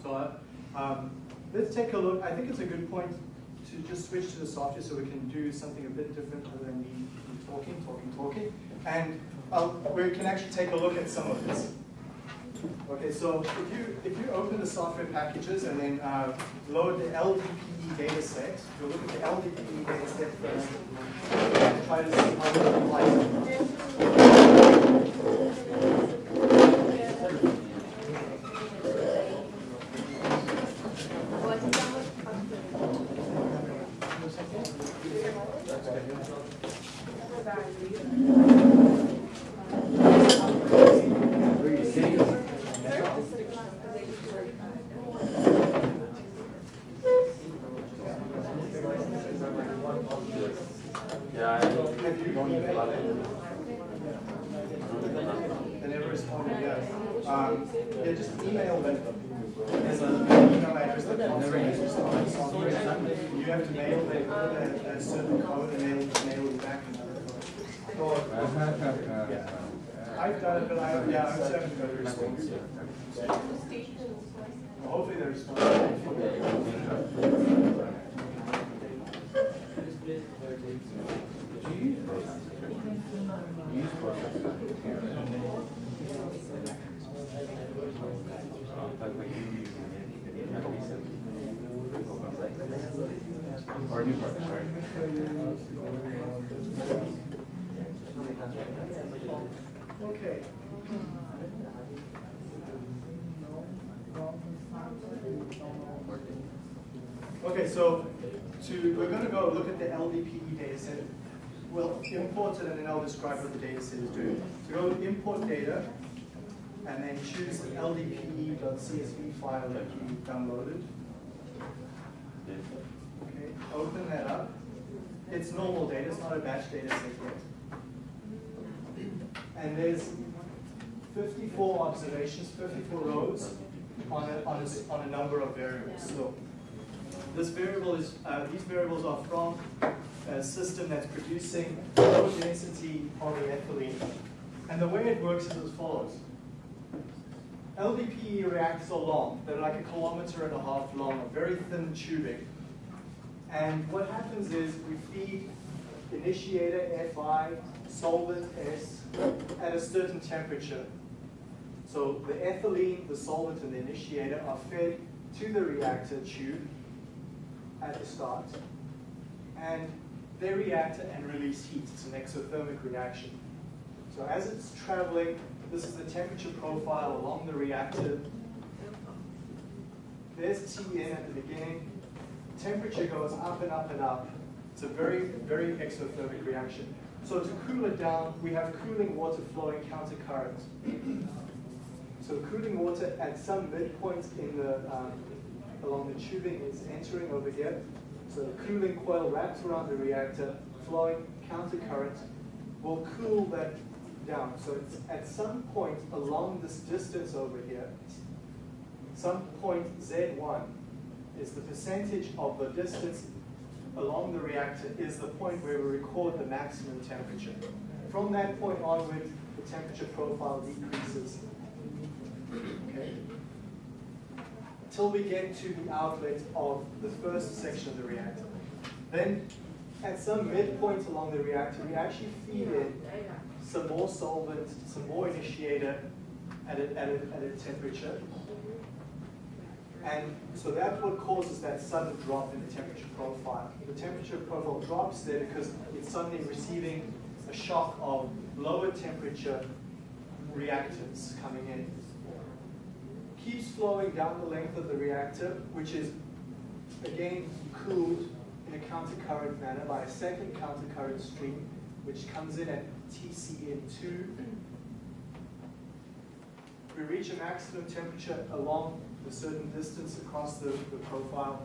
Speaker 1: So um, let's take a look. I think it's a good point to just switch to the software so we can do something a bit different other than me talking, talking, talking. And uh, we can actually take a look at some of this. Okay, so if you if you open the software packages and then uh, load the LDPE data set, you'll look at the LDPE data set first and try to see how it applies.
Speaker 6: Yeah, I
Speaker 1: Have you emailed They never responded yet. Um, yeah, just email them. There's an email address that comes from the software. You have to mail them a, a certain code and they'll mail you back another code. Yeah. I've done it, but I, yeah, I'm just haven't got a response yet. Well, Hopefully they respond.
Speaker 8: Or new.
Speaker 1: Okay. Okay, so to, we're going to go look at the LDPE data set. We'll import it and then I'll describe what the data set is doing. So go to import data and then choose the ldpe.csv file that you downloaded. Okay, open that up. It's normal data, it's not a batch data set yet. And there's 54 observations, 54 rows on a, on a, on a number of variables. So this variable is, uh, these variables are from a system that's producing low density polyethylene. And the way it works is as follows. LDPE reactors are long. They're like a kilometer and a half long, a very thin tubing. And what happens is we feed initiator Fi, solvent S, at a certain temperature. So the ethylene, the solvent, and the initiator are fed to the reactor tube at the start. And they react and release heat. It's an exothermic reaction. So as it's traveling, this is the temperature profile along the reactor there's Tn at the beginning. Temperature goes up and up and up. It's a very, very exothermic reaction. So to cool it down, we have cooling water flowing countercurrent. So cooling water at some midpoint in the, um, along the tubing is entering over here. So the cooling coil wraps around the reactor, flowing countercurrent, will cool that down. So it's at some point along this distance over here, some point Z1 is the percentage of the distance along the reactor is the point where we record the maximum temperature. From that point onward, the temperature profile decreases. Okay? Till we get to the outlet of the first section of the reactor. Then, at some midpoint along the reactor, we actually feed in some more solvent, some more initiator at a, at a, at a temperature. And so that's what causes that sudden drop in the temperature profile. The temperature profile drops there because it's suddenly receiving a shock of lower temperature reactants coming in. Keeps flowing down the length of the reactor, which is again cooled in a countercurrent manner by a second countercurrent stream, which comes in at TCN2. We reach a maximum temperature along a certain distance across the, the profile.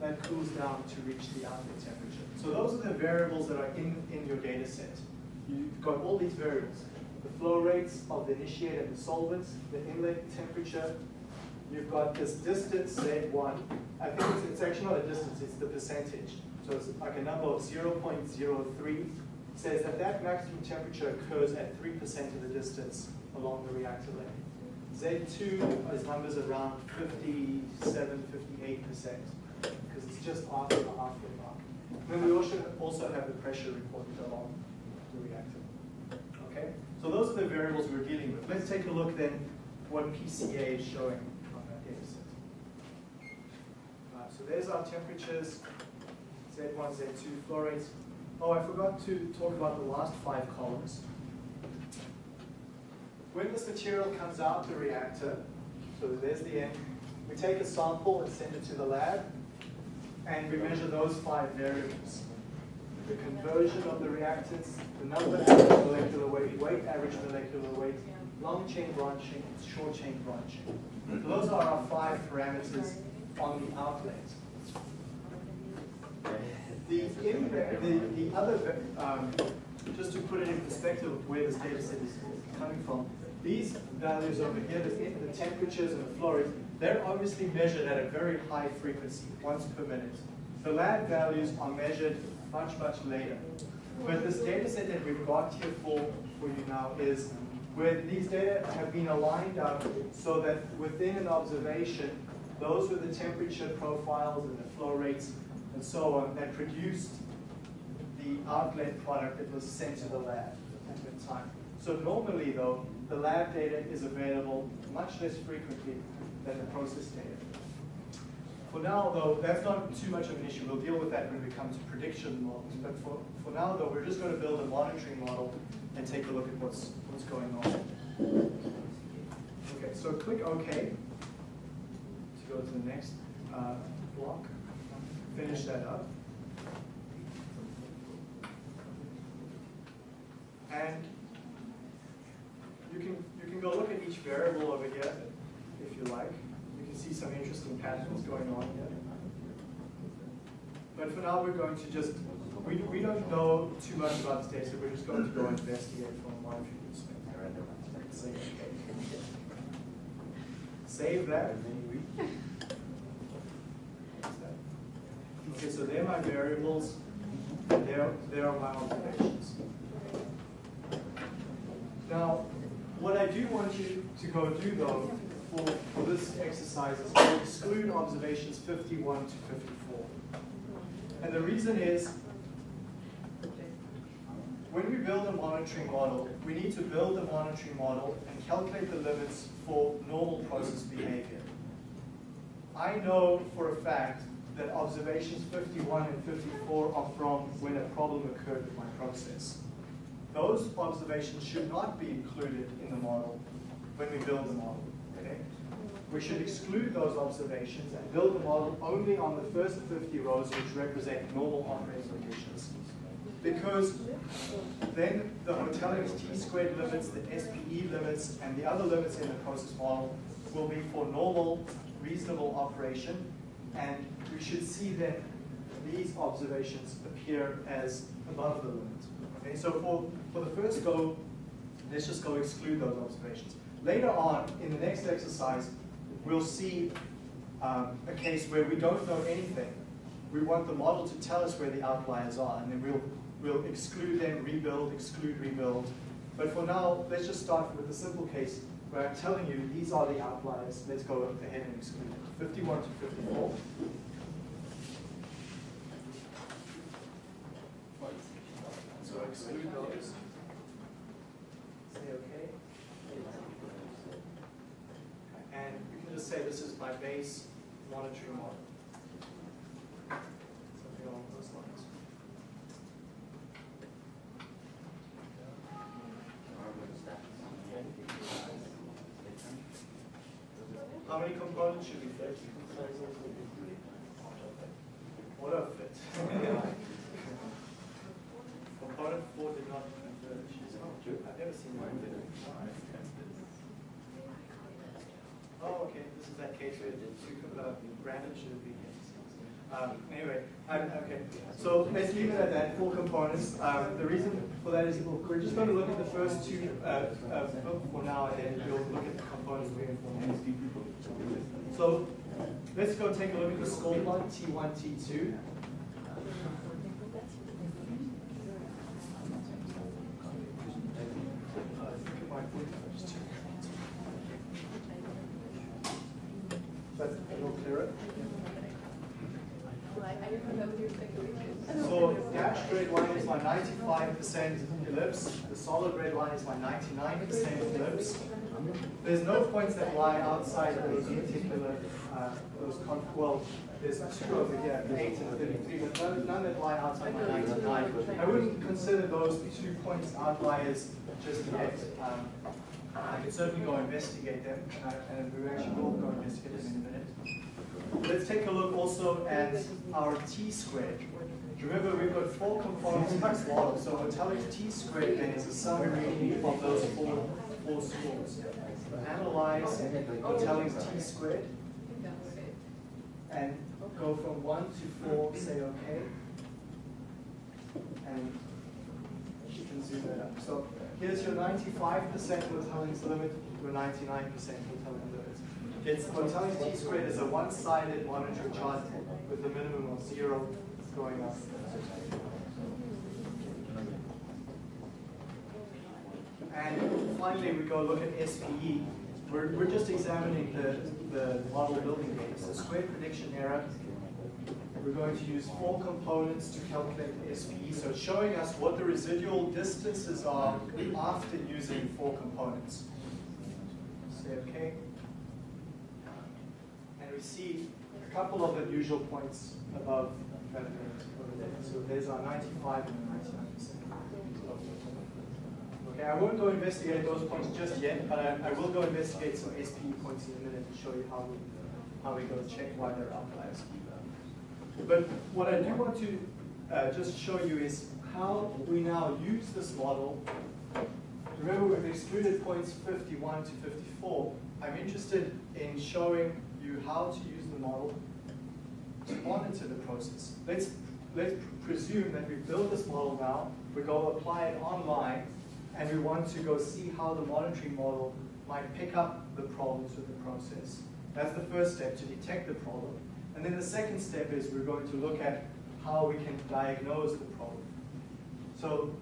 Speaker 1: That cools down to reach the outlet temperature. So those are the variables that are in, in your data set. You've got all these variables. The flow rates of the initiator and the solvents, the inlet temperature. You've got this distance, Z1. I think it's, it's actually not a distance, it's the percentage. So it's like a number of 0.03 says that that maximum temperature occurs at 3% of the distance along the reactor length. Z2 is numbers around 57, 58%, because it's just after the halfway mark. Then we also, also have the pressure reported along the reactor. Okay, so those are the variables we're dealing with. Let's take a look then what PCA is showing on that data set. Uh, so there's our temperatures, Z1, Z2, flow rates. Oh, I forgot to talk about the last five columns. When this material comes out the reactor, so there's the end, we take a sample and send it to the lab, and we measure those five variables. The conversion of the reactants, the number, average molecular weight, weight, average molecular weight, long chain branching, short chain branching. Those are our five parameters on the outlet. The, the, the other, um, just to put it in perspective of where this data set is coming from, these values over here, the, the temperatures and the flow rates, they're obviously measured at a very high frequency, once per minute. The lab values are measured much, much later. But this data set that we've got here for, for you now is where these data have been aligned up so that within an observation, those were the temperature profiles and the flow rates and so on that produced the outlet product that was sent to the lab at the time. So normally though, the lab data is available much less frequently than the process data. For now though, that's not too much of an issue. We'll deal with that when we come to prediction models. But for, for now though, we're just going to build a monitoring model and take a look at what's, what's going on. Okay, so click OK to go to the next uh, block. Finish that up. And you can, you can go look at each variable over here if you like. Can see some interesting patterns going on here. But for now, we're going to just, we, we don't know too much about this data, we're just going to go investigate from a monitoring perspective. Save that. Okay, so they're my variables, and they're, they're my observations. Now, what I do want you to go do though, for, this exercise is to exclude observations 51 to 54. And the reason is, when we build a monitoring model, we need to build a monitoring model and calculate the limits for normal process behavior. I know for a fact that observations 51 and 54 are from when a problem occurred with my process. Those observations should not be included in the model when we build the model. We should exclude those observations and build the model only on the first 50 rows which represent normal operating conditions. Because then the Hotelling's t-squared limits, the SPE limits, and the other limits in the process model will be for normal, reasonable operation, and we should see then these observations appear as above the limit. Okay, so for, for the first go, let's just go exclude those observations. Later on, in the next exercise, we'll see um, a case where we don't know anything. We want the model to tell us where the outliers are, and then we'll, we'll exclude them, rebuild, exclude, rebuild. But for now, let's just start with a simple case where I'm telling you these are the outliers. Let's go ahead and exclude them. 51 to 54. So exclude those. Say okay. And we can just say this is my base monitoring model. Something along those lines. How many components should we fit? What a fit. Component four did not converge. I've never seen one. Oh, okay, this is that case where the two, random should be. Um, anyway, um, okay, so let's leave it at that, four components. Um, the reason for that is we're just going to look at the first two, uh, uh, for now, and then we'll look at the components moving forward. So, let's go take a look at the score plot, T1, T2. That's a little clearer. So dashed red line is my 95% ellipse. The my 99% ellipse. There's no points that lie outside those particular, uh, those con well, there's two over here, 8 and 33, but none, none that lie outside my 99. I wouldn't consider those two points outliers just yet. Um, I could certainly go investigate them, and, I, and we actually will go investigate them in a minute. Let's take a look also at our t squared. Remember, we've got four components this model, so telling t squared then is a summary of those four, four scores. Analyze Hotelling's t squared and go from one to four, say okay. And you can zoom that up. So here's your 95% Hotelling's limit, your 99% Hotelling limit. It's Hotelling's t squared is a one-sided monitor chart with a minimum of zero going up. And finally, we go look at SPE. We're, we're just examining the, the model building gates, the square prediction error. We're going to use four components to calculate SPE. So it's showing us what the residual distances are after using four components. Say okay. And we see a couple of unusual points above So there's our 95 and 99%. Okay, I won't go investigate those points just yet, but I, I will go investigate some SPE points in a minute to show you how we, how we go check why they're outliers. But what I do want to uh, just show you is how we now use this model. Remember, we've excluded points 51 to 54. I'm interested in showing you how to use the model to monitor the process. Let's, let's presume that we build this model now, we go apply it online, and we want to go see how the monitoring model might pick up the problems with the process. That's the first step, to detect the problem. And then the second step is we're going to look at how we can diagnose the problem. So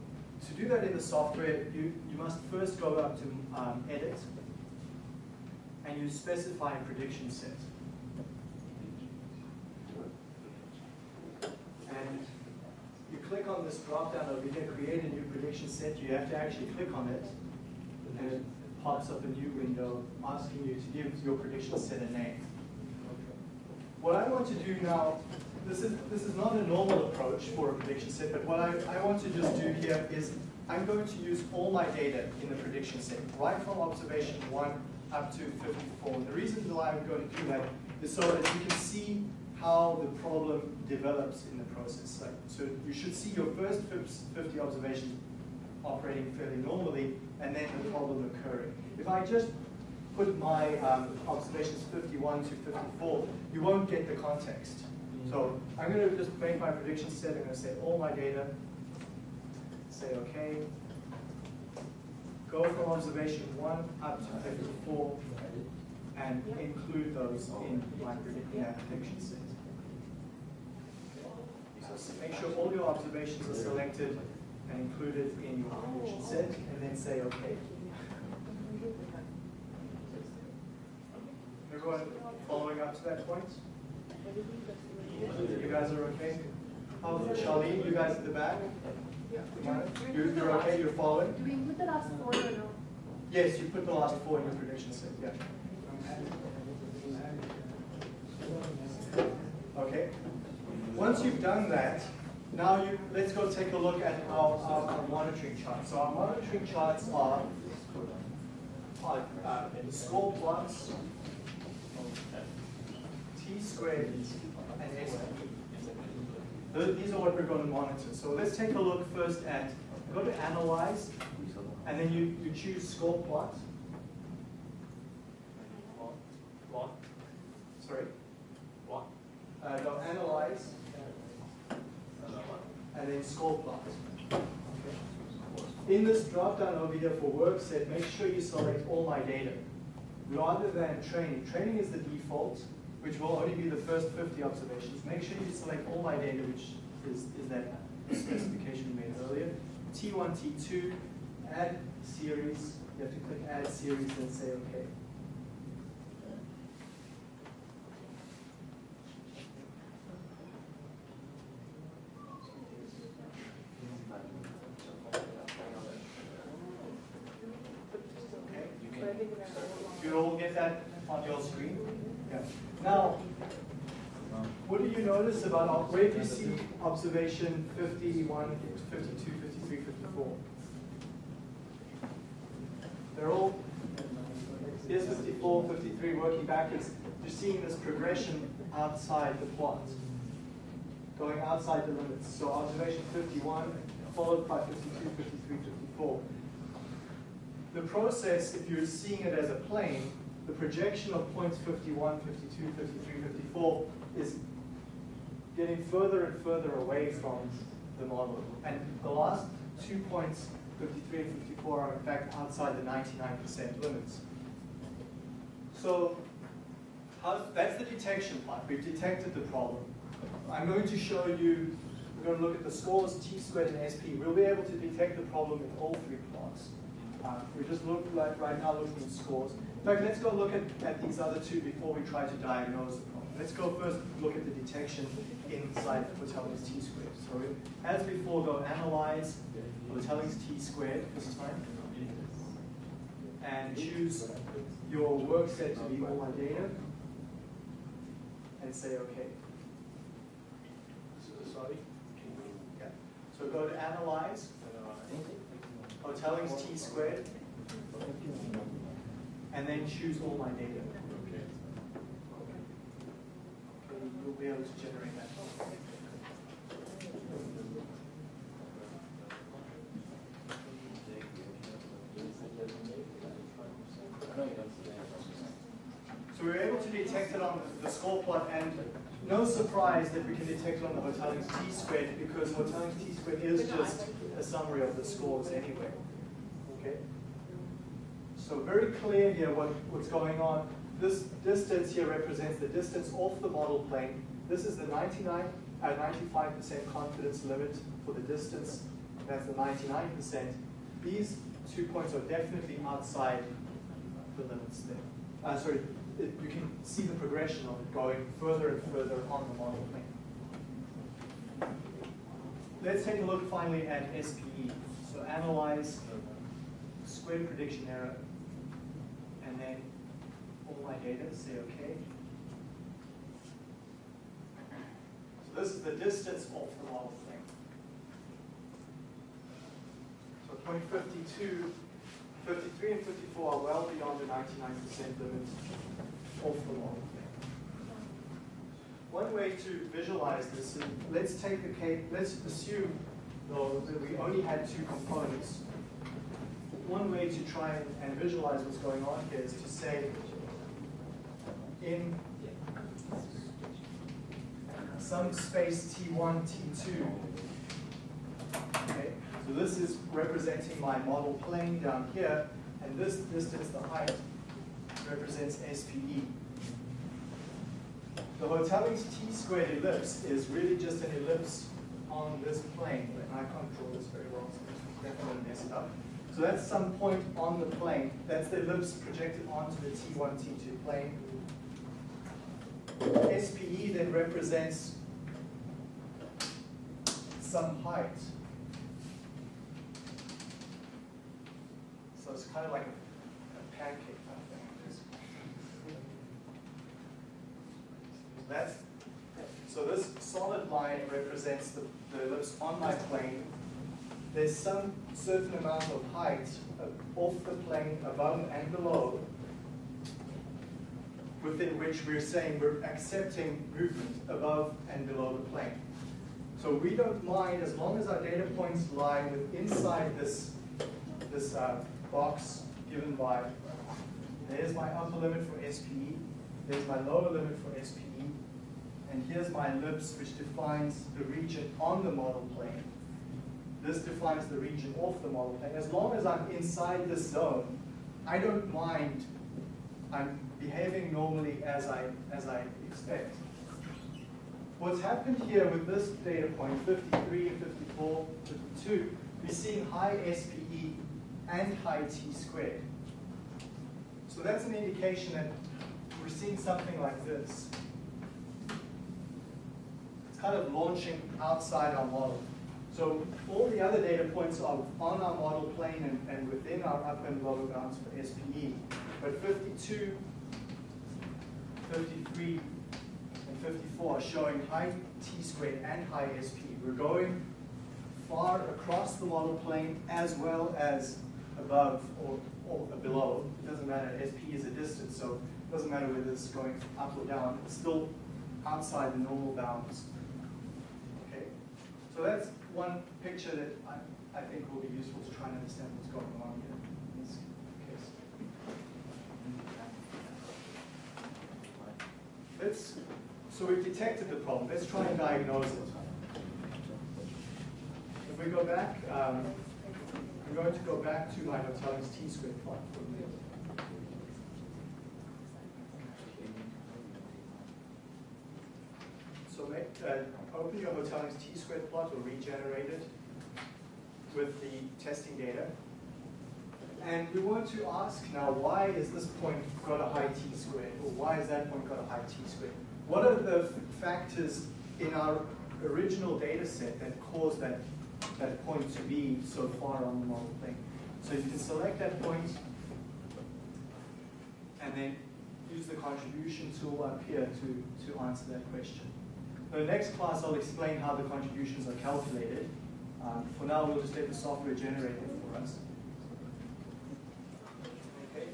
Speaker 1: to do that in the software, you, you must first go up to um, Edit, and you specify a prediction set. And you click on this drop down over here, create a new prediction set. You have to actually click on it, and it pops up a new window asking you to give your prediction set a name. What I want to do now, this is, this is not a normal approach for a prediction set, but what I, I want to just do here is I'm going to use all my data in the prediction set, right from observation one up to fifty-four. The reason why I'm going to do that is so that you can see how the problem develops in the process. Like, so you should see your first fifty observations operating fairly normally, and then the problem occurring. If I just put my um, observations fifty-one to fifty-four, you won't get the context. So I'm gonna just make my prediction set, I'm gonna say all my data, say okay. Go from observation one up to fifty-four, and include those in my predict- in that prediction set. Make sure all your observations are selected and included in your prediction oh. set, and then say okay. Everyone following up to that point? You guys are okay? Oh, Charlene, you guys at the back? You're, you're okay, you're following?
Speaker 9: Do we put the last four or no?
Speaker 1: Yes, you put the last four in your prediction set, yeah. Okay. Once you've done that, now you, let's go take a look at our, our, our monitoring charts. So our monitoring charts are, are, uh, score plots, T squared and S. Th- These are what we're going to monitor. So let's take a look first at, go to analyze, and then you, you choose score plot. Plot. Sorry?
Speaker 6: What?
Speaker 1: Uh, no, analyze. And then score. In this drop down over here for work set, make sure you select all my data. Rather than training. Training is the default, which will only be the first 50 observations. Make sure you select all my data, which is, is that specification we made earlier. T1, T2, add series. You have to click add series and say. Okay, you can, you all get that on your screen? Yeah. Now, notice about, do you see observation 51, 52, 53, 54? They're all, here's 54, 53, working backwards. You're seeing this progression outside the plot, going outside the limits. So observation 51, followed by 52, 53, 54. The process, if you're seeing it as a plane, the projection of points 51, 52, 53, 54 is getting further and further away from the model. And the last two points, 53 and 54, are in fact outside the 99% limits. So how, that's the detection part. We've detected the problem. I'm going to show you, we're going to look at the scores, T squared and SP. We'll be able to detect the problem in all three plots. Uh, we just look like right now looking at scores. In fact, let's go look at, at these other two before we try to diagnose the problem. Let's go first look at the detection inside Hotelling's T squared. So as before, go analyze Hoteling's T squared this time. And choose your work set to be all my data. And say okay. So- Sorry? Yeah. So go to analyze. Hotelling's T squared. And then choose all my data. Okay, You'll be able to generate that. So we were able to detect it on the score plot and no surprise that we can detect it on the Hotelling's T squared because Hotelling's T squared is just a summary of the scores anyway. Okay? So very clear here what, what's going on. This distance here represents the distance off the model plane. This is the 99, uh, 95% confidence limit for the distance. That's the 99%. These two points are definitely outside the limits there. Uh, sorry, it, you can see the progression of it going further and further on the model plane. Let's take a look finally at SPE. So analyze squared prediction error, and then all my data, say okay. So this is the distance off the model plane. So point 52 53 and 54 are well beyond the 99% limit of the model. One way to visualize this is, let's take the case, let's assume though that we only had two components. One way to try and- and visualize what's going on here is to say, in some space T1, T2, okay, so this is representing my model plane down here, and this distance, the height, represents SPE. The Hotelling's t-squared ellipse is really just an ellipse on this plane, and I can't draw this very well, so definitely mess it up. So that's some point on the plane, that's the ellipse projected onto the T1, T2 plane. SPE then represents some height. So it's kind of like a a pancake type thing. That's, so this solid line represents the, the ellipse on my plane. There's some certain amount of height off the plane above and below within which we're saying we're accepting movement above and below the plane. So we don't mind as long as our data points lie with inside this, this uh, box given by, there's my upper limit for SPE, there's my lower limit for SPE, and here's my ellipse which defines the region on the model plane. This defines the region off the model plane. As long as I'm inside this zone, I don't mind, I'm behaving normally as I, as I expect. What's happened here with this data point, 53, and 54, 52, we're seeing high SPE and high T squared. So that's an indication that we're seeing something like this. It's kind of launching outside our model. So all the other data points are on our model plane and, and within our upper and lower bounds for SPE. But 52, 53, and 54 are showing high T squared and high SP. We're going far across the model plane as well as above or, or below. It doesn't matter, SP is a distance, so it doesn't matter whether it's going up or down. It's still outside the normal bounds. Okay, so that's one picture that I, I think will be useful to try and understand what's going on here in this case. Let's, so we've detected the problem, let's try and diagnose it. If we go back, um, I'm going to go back to my Hotelling's t-squared plot for a minute. So make, uh, open your Hotelling's t-squared plot or regenerate it with the testing data. And we want to ask now, why is this point got a high t squared? Or why is that point got a high t squared? What are the factors in our original data set that caused that, that point to be so far on the model plane? So you can select that point and then use the contribution tool up here to, to answer that question. In the next class, I'll explain how the contributions are calculated. Um, for now, we'll just let the software generate it for us. Okay.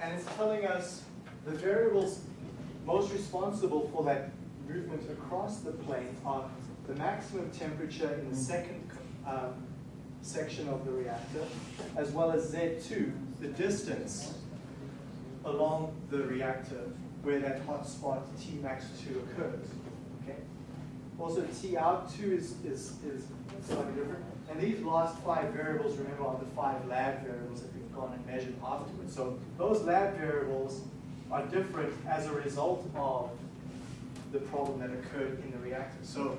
Speaker 1: And it's telling us the variables most responsible for that movement across the plane are the maximum temperature in the second um, section of the reactor, as well as Z2, the distance along the reactor where that hot spot Tmax2 occurs. Okay. Also, T out 2 is, is, is slightly different. And these last five variables, remember, are the five lab variables that we've gone and measured afterwards. So those lab variables are different as a result of the problem that occurred in the reactor. So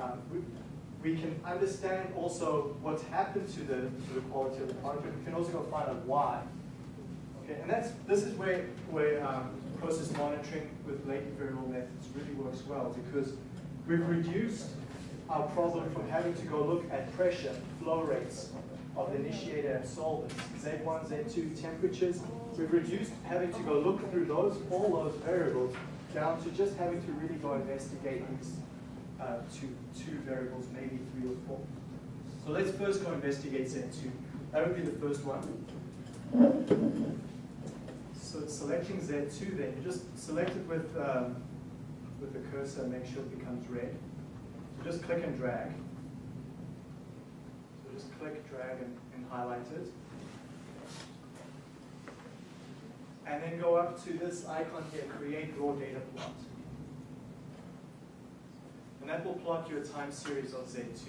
Speaker 1: um, we, we can understand also what's happened to the, to the quality of the product, but we can also go find out why. Okay, and that's this is where where um, process monitoring with latent variable methods really works well because we've reduced our problem from having to go look at pressure, flow rates of the initiator and solvents, Z1, Z2, temperatures. We've reduced having to go look through those all those variables down to just having to really go investigate these uh, two two variables, maybe three or four. So let's first go investigate Z2. That would be the first one. So selecting Z2 then, you just select it with, um, with the cursor, make sure it becomes red. So just click and drag. So just click, drag, and, and highlight it. And then go up to this icon here, create raw data plot. And that will plot you a time series of Z2.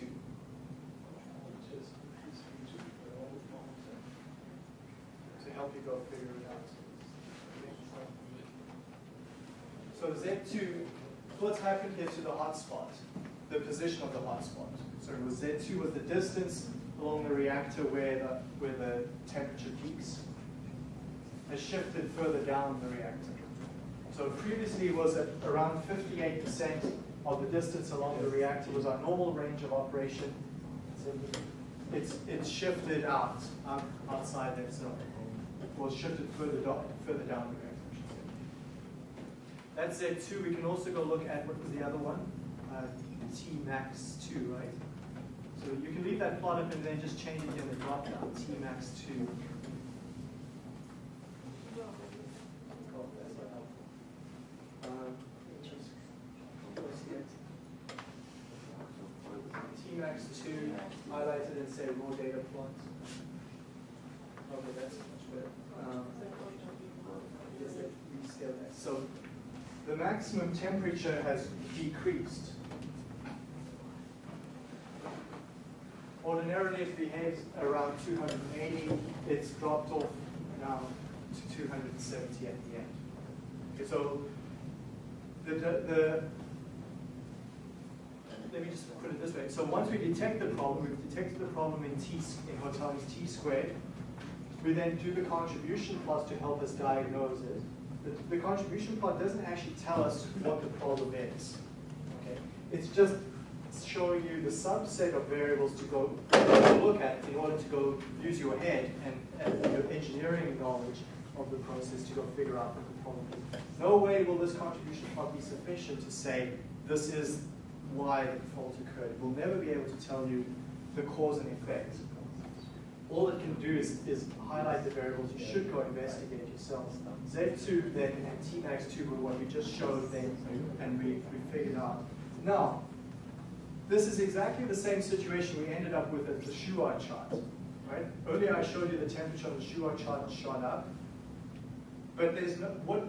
Speaker 1: To help you go figure it out. So Z2, what's happened here to the hotspot? The position of the hotspot. So it was Z2 was the distance along the reactor where the, where the temperature peaks. Has shifted further down the reactor. So previously it was at around 58% of the distance along the reactor was our normal range of operation. It's, it's shifted out, um, outside that zone. Was shifted further down, further down the reactor. Say. That's Z2. We can also go look at what was the other one? Uh, T max 2, right? So you can leave that plot up and then just change it in the drop down, T max 2. Oh, that's not helpful. Um, just close it. T-max two, highlighted and say raw data plot. Okay, that's much better. Um. So the maximum temperature has decreased. Ordinarily it behaves around 280, it's dropped off now to 270 at the end. Okay, so the, the, let me just put it this way. So once we detect the problem, we've detected the problem in T, in Hotel's T squared. We then do the contribution plot to help us diagnose it. The, the contribution plot doesn't actually tell us what the problem is. Okay? It's just showing you the subset of variables to go look at in order to go use your head and, and your engineering knowledge of the process to go figure out what the problem is. No way will this contribution plot be sufficient to say this is why the fault occurred. It will never be able to tell you the cause and effect. All it can do is, is highlight the variables you should go investigate yourself. Z2 then and Tmax2 were what we just showed then and we, we figured out. Now, this is exactly the same situation we ended up with at the Shewhart chart. Right? Earlier I showed you the temperature on the Shewhart chart shot up. But there's no, what,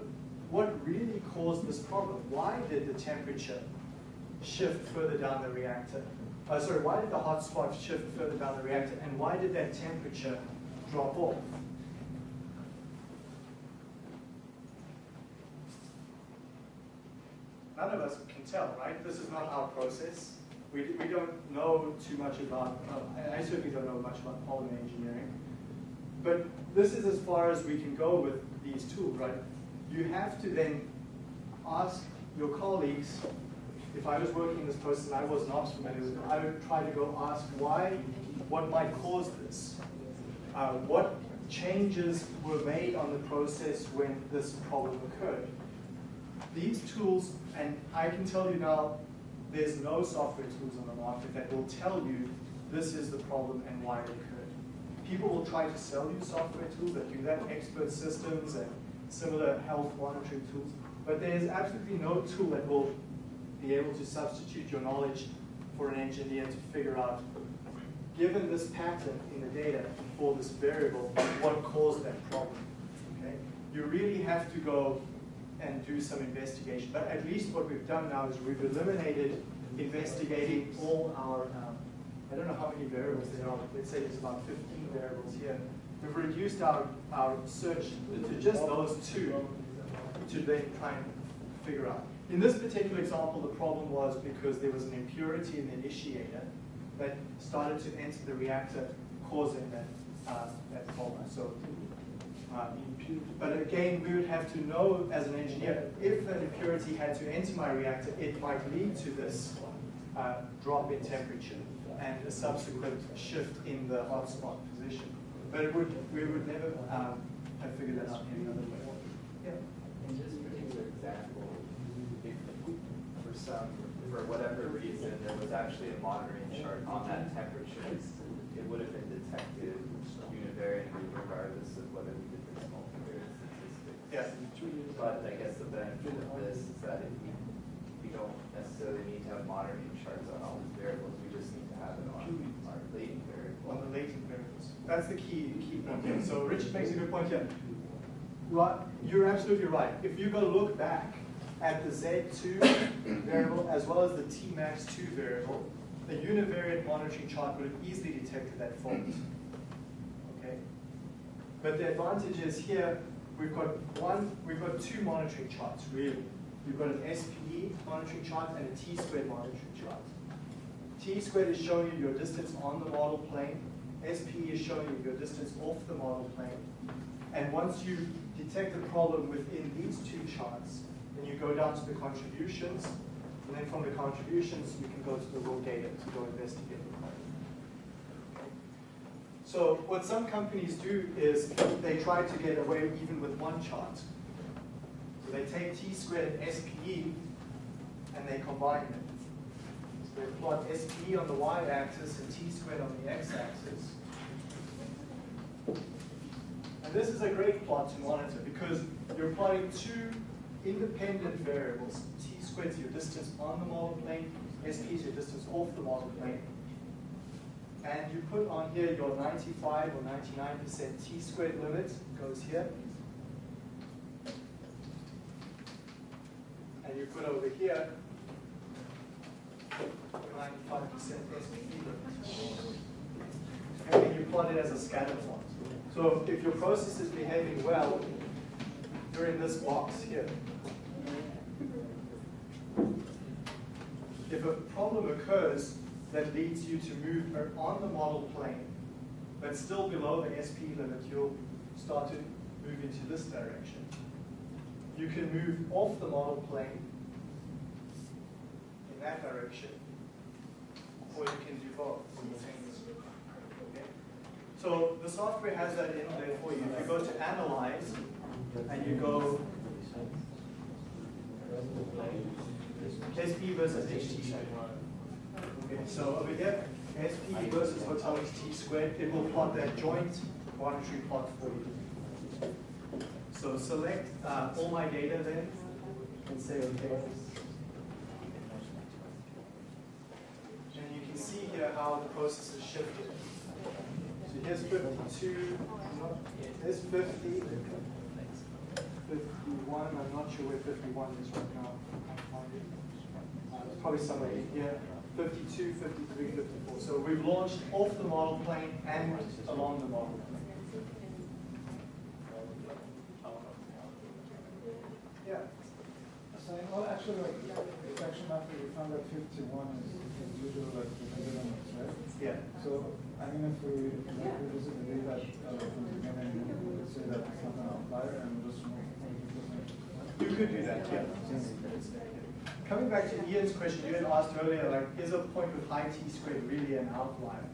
Speaker 1: what really caused this problem? Why did the temperature shift further down the reactor? Uh, sorry, why did the hot spot shift further down the reactor? And why did that temperature drop off? None of us can tell, right? This is not our process. We, we don't know too much about, uh, I certainly don't know much about polymer engineering. But this is as far as we can go with these tools, right? You have to then ask your colleagues, if I was working in this process and I was not familiar with it, I would try to go ask why, what might cause this? Uh, what changes were made on the process when this problem occurred? These tools, and I can tell you now, there's no software tools on the market that will tell you this is the problem and why it occurred. People will try to sell you software tools that do that, expert systems and similar health monitoring tools, but there's absolutely no tool that will be able to substitute your knowledge for an engineer to figure out, given this pattern in the data for this variable, what caused that problem. Okay? You really have to go and do some investigation. But at least what we've done now is we've eliminated investigating all our, um, I don't know how many variables there are, let's say there's about 15 variables here. We've reduced our, our search to just those two to then try and figure out. In this particular example, the problem was because there was an impurity in the initiator that started to enter the reactor, causing that, uh, that problem. So, uh, but again, we would have to know as an engineer, if an impurity had to enter my reactor, it might lead to this uh, drop in temperature and a subsequent shift in the hotspot position. But it would, we would never um, have figured that out any other way. Yeah.
Speaker 6: In this particular example, if for some, for whatever reason, there was actually a monitoring chart on that temperature,
Speaker 9: it would have been detected univariately regardless of whether we did this multivariate statistic.
Speaker 1: Yeah.
Speaker 9: But I guess the benefit of this is that if we, we don't necessarily need to have monitoring charts on all these variables, we just need to have it on our latent variable.
Speaker 1: on the latent variables. That's the key, key point here. So Richard makes a good point here. Right, you're absolutely right. If you go look back at the Z2 variable as well as the Tmax2 variable, a univariate monitoring chart would have easily detected that fault. Okay? But the advantage is here, we've got one, we've got two monitoring charts, really. We've got an SPE monitoring chart and a T-squared monitoring chart. T squared is showing you your distance on the model plane. SPE is showing you your distance off the model plane. And once you detect a problem within these two charts, then you go down to the contributions. And then from the contributions, you can go to the raw data to go investigate the problem. So what some companies do is they try to get away even with one chart. So they take T squared and SPE and they combine them. So they plot SPE on the y-axis and T squared on the x-axis. And this is a great plot to monitor because you're plotting two independent variables. T squared is your distance on the model plane, SP is your distance off the model plane. And you put on here your 95 or 99% T squared limit goes here. And you put over here 95% SP limit. And then you plot it as a scatter plot. So if your process is behaving well, in this box here. If a problem occurs that leads you to move on the model plane, but still below the SP limit, you'll start to move into this direction. You can move off the model plane in that direction, or you can do both? So the software has that in there for you. If you go to Analyze, and you go SP versus HT. Okay, so over here, SP versus hotel T squared, it will plot that joint monetary plot for you. So select uh, all my data then, and say okay. And you can see here how the process is shifted. Here's 52, not, here's 50, 51, I'm not sure where 51 is right now. I can't find it. Uh, it's probably somewhere in here. 52, 53, 54. So we've launched off the model plane and along the model plane. Yeah.
Speaker 7: So in all actually like reflection after we found that fifty-one is is usually like the minimum, right?
Speaker 1: Yeah.
Speaker 7: So, I mean, if we revisit the data, from the beginning, we would say that it's not an outlier and just.
Speaker 1: You could do that, yeah. Coming back to Ian's question, you had asked earlier, like, is a point with high t squared really an outlier?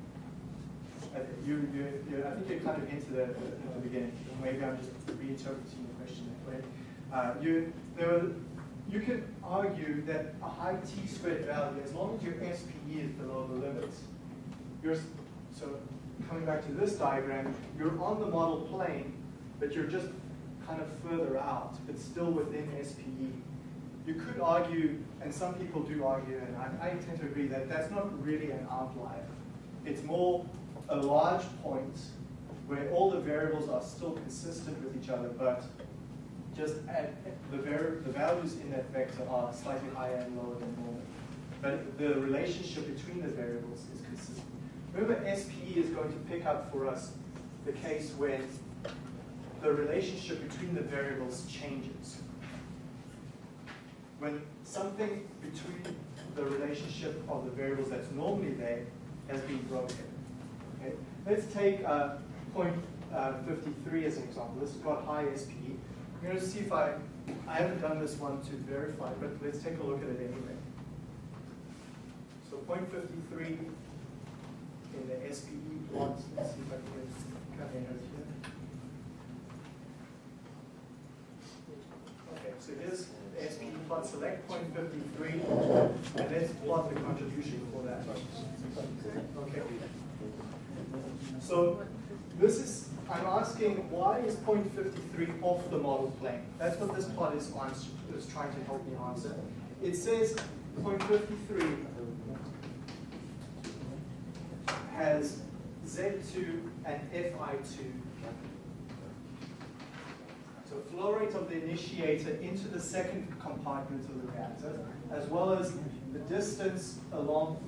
Speaker 1: Uh, You, you, you, I think you kind of hinted at at the beginning. Maybe I'm just reinterpreting the question that way. Uh, you, there were, you could argue that a high t squared value, as long as your SPE is below the limits, you're, s- so coming back to this diagram, you're on the model plane, but you're just kind of further out, but still within SPE. You could argue, and some people do argue, and I, I tend to agree that that's not really an outlier. It's more a large point where all the variables are still consistent with each other, but just at, the, the values in that vector are slightly higher and lower than normal. But the relationship between the variables is consistent. Remember, SPE is going to pick up for us the case when the relationship between the variables changes. When something between the relationship of the variables that's normally there has been broken. Okay? Let's take uh, point uh, 53 as an example. This has got high SPE. I'm going to see if I, I haven't done this one to verify, but let's take a look at it anyway. So point 53 in the SPE plot. Let's see if I can come in here. Okay, so here's the SPE plot select 0.53, and let's plot the contribution for that. Okay. So this is, I'm asking why is 0.53 off the model plane? That's what this plot is, is trying to help me answer. It says 0.53 has Z2 and Fi2. So flow rate of the initiator into the second compartment of the reactor, as well as the distance along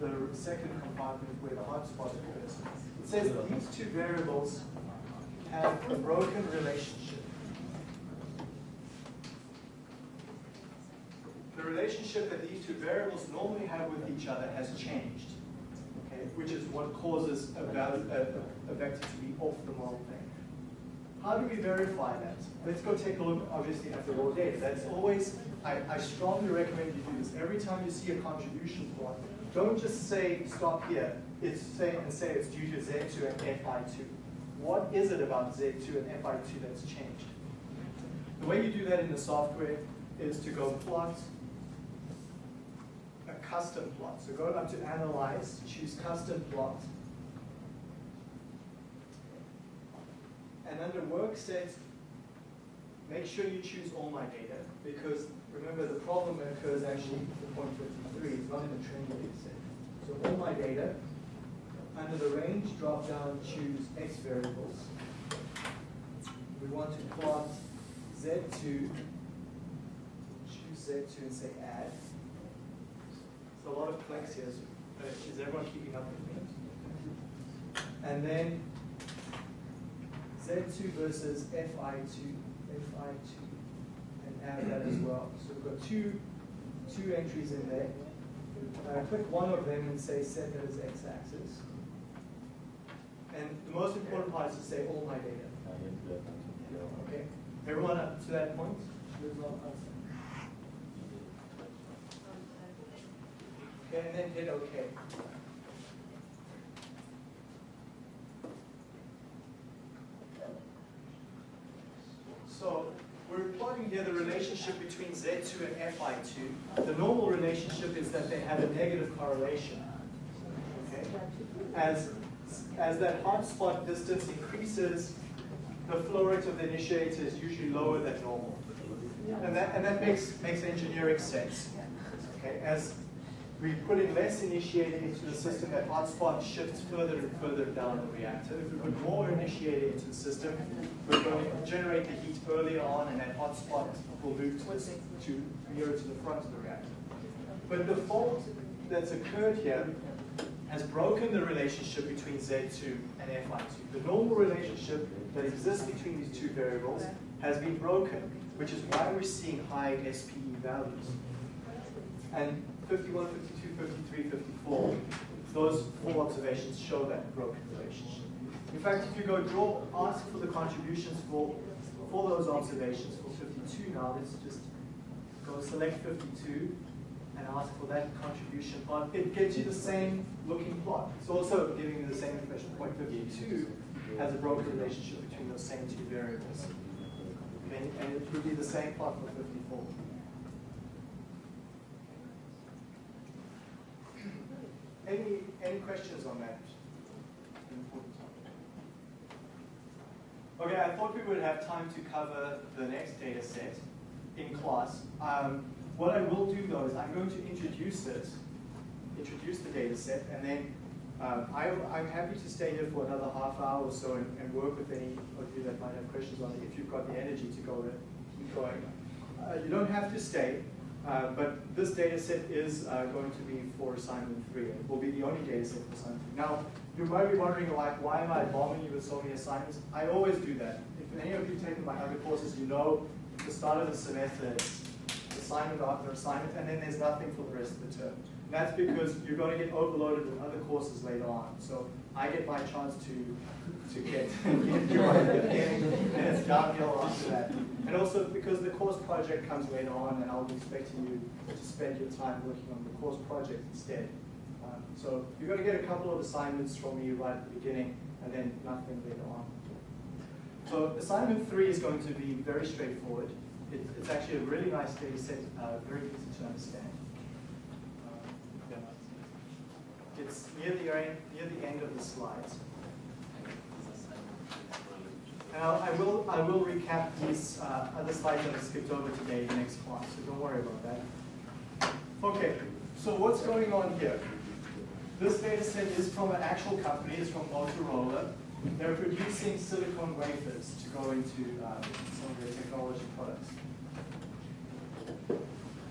Speaker 1: the second compartment where the hot hotspot occurs. It says these two variables have a broken relationship. The relationship that these two variables normally have with each other has changed, which is what causes a, value, a, a vector to be off the model plane. How do we verify that? Let's go take a look, obviously, at the raw data. That's always, I, I strongly recommend you do this. Every time you see a contribution plot, don't just say, stop here. It's say, and say it's due to Z2 and Fi2. What is it about Z2 and Fi2 that's changed? The way you do that in the software is to go plot custom plot. So go up to Analyze, choose Custom Plot. And under Work Set, make sure you choose All My Data, because remember the problem occurs actually at point 53, it's not in the training data set. So All My Data, under the range drop down, choose X variables. We want to plot Z2, choose Z2 and say add. A lot of clicks here, so, is everyone keeping up with me? And then Z2 versus Fi2, Fi2, and add that as well. So we've got two, two entries in there. Uh, click one of them and say set that as x-axis. And the most important part is to say all my data. Okay, everyone up to that point? And then hit OK. So we're plotting here the relationship between Z2 and Fi2. The normal relationship is that they have a negative correlation. Okay? As, as that hotspot distance increases, the flow rate of the initiator is usually lower than normal. And that, and that makes, makes engineering sense. Okay? As we put in less initiator into the system, that hotspot shifts further and further down the reactor. If we put more initiator into the system, we're going to generate the heat earlier on, and that hotspot will move towards to nearer to the front of the reactor. But the fault that's occurred here has broken the relationship between Z2 and Fi2. The normal relationship that exists between these two variables has been broken, which is why we're seeing high SPE values. And 51, 52, 53, 54, those four observations show that broken relationship. In fact, if you go draw, ask for the contributions for, for those observations for 52 now, let's just go select 52 and ask for that contribution plot. It gives you the same looking plot. It's also giving you the same information. Point 52 has a broken relationship between those same two variables. And it would be the same plot for 54. Any, any questions on that? Okay, I thought we would have time to cover the next data set in class. Um, what I will do though is I'm going to introduce it, introduce the data set, and then um, I, I'm happy to stay here for another half hour or so and, and work with any of you that might have questions on it if you've got the energy to go keep going. Uh, you don't have to stay. Uh, but this data set is uh, going to be for assignment three. It will be the only data set for assignment three. Now, you might be wondering, like, why am I bombing you with so many assignments? I always do that. If any of you taken my other courses, you know at the start of the semester, assignment after assignment, and then there's nothing for the rest of the term. That's because you're going to get overloaded with other courses later on. So I get my chance to to get, get you right at the beginning, and it's downhill after that. And also because the course project comes later on, and I'll be expecting you to spend your time working on the course project instead. Um, so you're going to get a couple of assignments from me right at the beginning, and then nothing later on. So assignment three is going to be very straightforward. It, it's actually a really nice data set, uh, very easy to understand. Um, yeah. It's near the, end, near the end of the slides. And I'll- I will, I will recap these uh, other slides that I skipped over today in the next class, so don't worry about that. Okay, so what's going on here? This data set is from an actual company, it's from Motorola. They're producing silicon wafers to go into um, some of their technology products.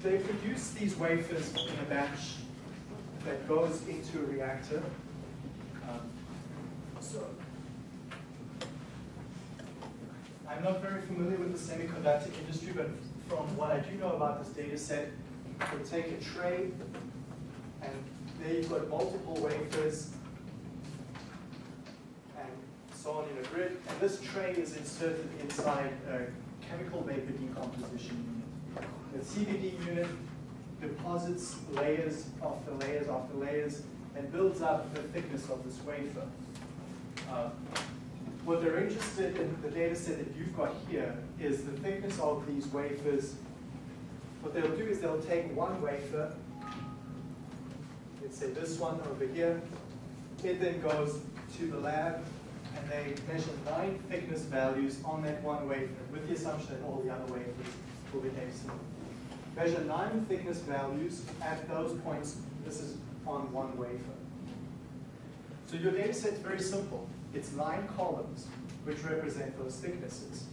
Speaker 1: They produce these wafers in a batch that goes into a reactor. Um, So, I'm not very familiar with the semiconductor industry, but from what I do know about this data set, they take a tray, and there you've got multiple wafers, and so on in a grid, and this tray is inserted inside a chemical vapor decomposition unit. The CVD unit deposits layers after layers after layers and builds up the thickness of this wafer. Uh, What they're interested in, the data set that you've got here, is the thickness of these wafers. What they'll do is they'll take one wafer, let's say this one over here, it then goes to the lab and they measure nine thickness values on that one wafer with the assumption that all the other wafers will be excellent. Measure nine thickness values at those points. This is on one wafer. So your data set's very simple. It's nine columns which represent those thicknesses.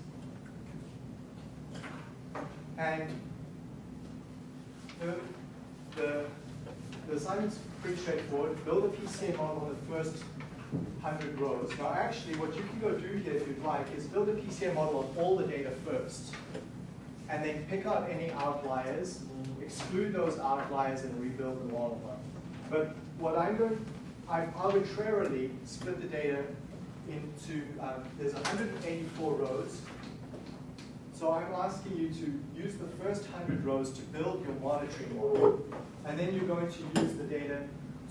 Speaker 1: And the, the, the assignment's pretty straightforward. Build a PCA model on the first 100 rows. Now actually what you can go do here if you'd like is build a PCA model of all the data first. And then pick out any outliers, exclude those outliers and rebuild the model. But what I'm going, I've arbitrarily split the data into, um, there's 184 rows. So I'm asking you to use the first 100 rows to build your monitoring model. And then you're going to use the data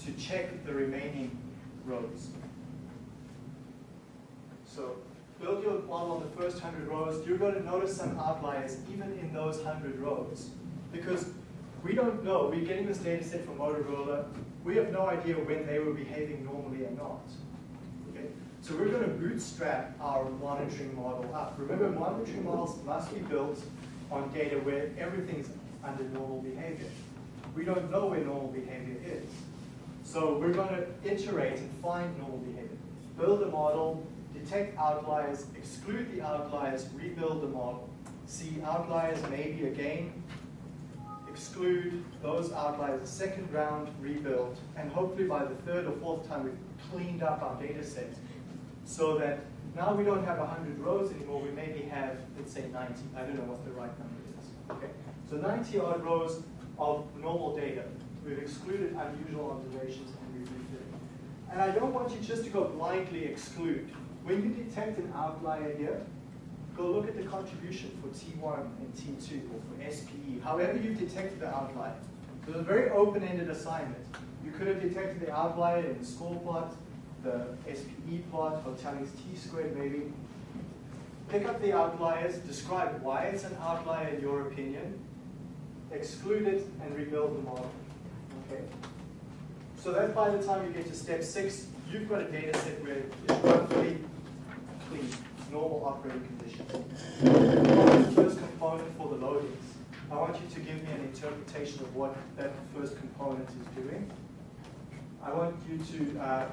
Speaker 1: to check the remaining rows. So build your model on the first 100 rows. You're going to notice some outliers even in those 100 rows. Because we don't know, we're getting this data set from Motorola. We have no idea when they were behaving normally and not. Okay? So we're going to bootstrap our monitoring model up. Remember, monitoring models must be built on data where everything's under normal behavior. We don't know where normal behavior is. So we're going to iterate and find normal behavior. Build a model, detect outliers, exclude the outliers, rebuild the model. See outliers maybe again, exclude those outliers a second round, rebuild, and hopefully by the third or fourth time we've cleaned up our data set so that now we don't have 100 rows anymore, we maybe have, let's say 90. I don't know what the right number is. Okay, So 90 odd rows of normal data. We've excluded unusual observations and we've refitted. And I don't want you just to go blindly exclude. When you detect an outlier here, go look at the contribution for T1 and T2 or for SPE, however you've detected the outlier. So a very open-ended assignment. You could have detected the outlier in the score plot, the SPE plot, Hotelling's T-squared maybe. Pick up the outliers, describe why it's an outlier in your opinion, exclude it, and rebuild the model. Okay? So that by the time you get to step six, you've got a data set where it's roughly clean, normal operating conditions. The first component for the loadings. I want you to give me an interpretation of what that first component is doing. I want you to, uh,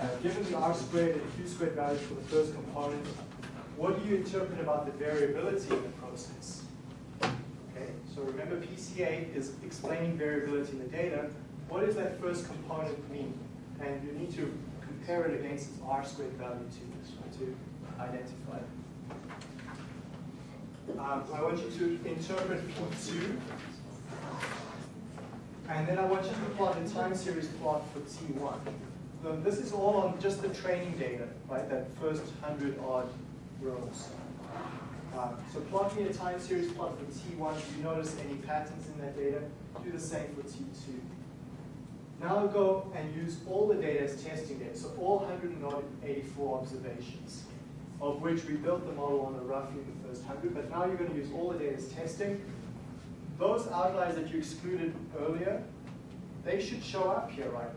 Speaker 1: uh, given the R squared and Q squared values for the first component, what do you interpret about the variability in the process? Okay, so remember PCA is explaining variability in the data. What does that first component mean? And you need to compare it against its R squared value to, to identify. Um, I want you to interpret P2. And then I want you to plot the time series plot for T1. So this is all on just the training data, right? That first 100 odd rows. Uh, so plot me a time series plot for T1. Do you notice any patterns in that data? Do the same for T2. Now go and use all the data as testing data. So all 184 observations, of which we built the model on a roughly the first 100, but now you're going to use all the data as testing. Those outliers that you excluded earlier, they should show up here, right?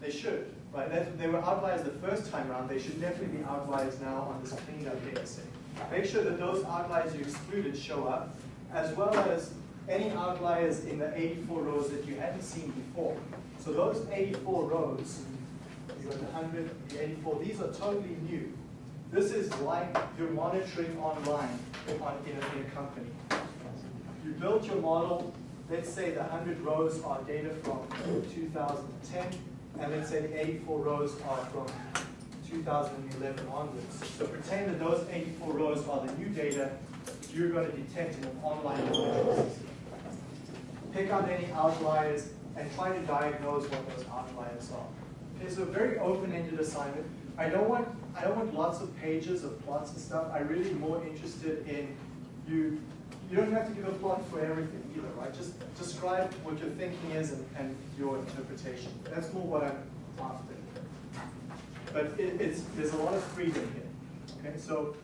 Speaker 1: They should, Right, they were outliers the first time around, they should definitely be outliers now on this cleaned up data set. Make sure that those outliers you excluded show up, as well as any outliers in the eighty-four rows that you hadn't seen before. So those eighty-four rows, you got the hundred, the eighty-four, these are totally new. This is like you're monitoring online on, in a, in a company. You built your model, let's say the hundred rows are data from two thousand and ten, and let's say the eighty-four rows are from two thousand and eleven onwards. So pretend that those eighty-four rows are the new data you're gonna detect in an online monitoring system. Pick out any outliers and try to diagnose what those outliers are. Okay, so a very open-ended assignment. I don't want, I don't want lots of pages of plots and stuff. I'm really more interested in you, you don't have to give a plot for everything either, right? Just describe what your thinking is and, and your interpretation. That's more what I'm after. But it, it's, there's a lot of freedom here. Okay, so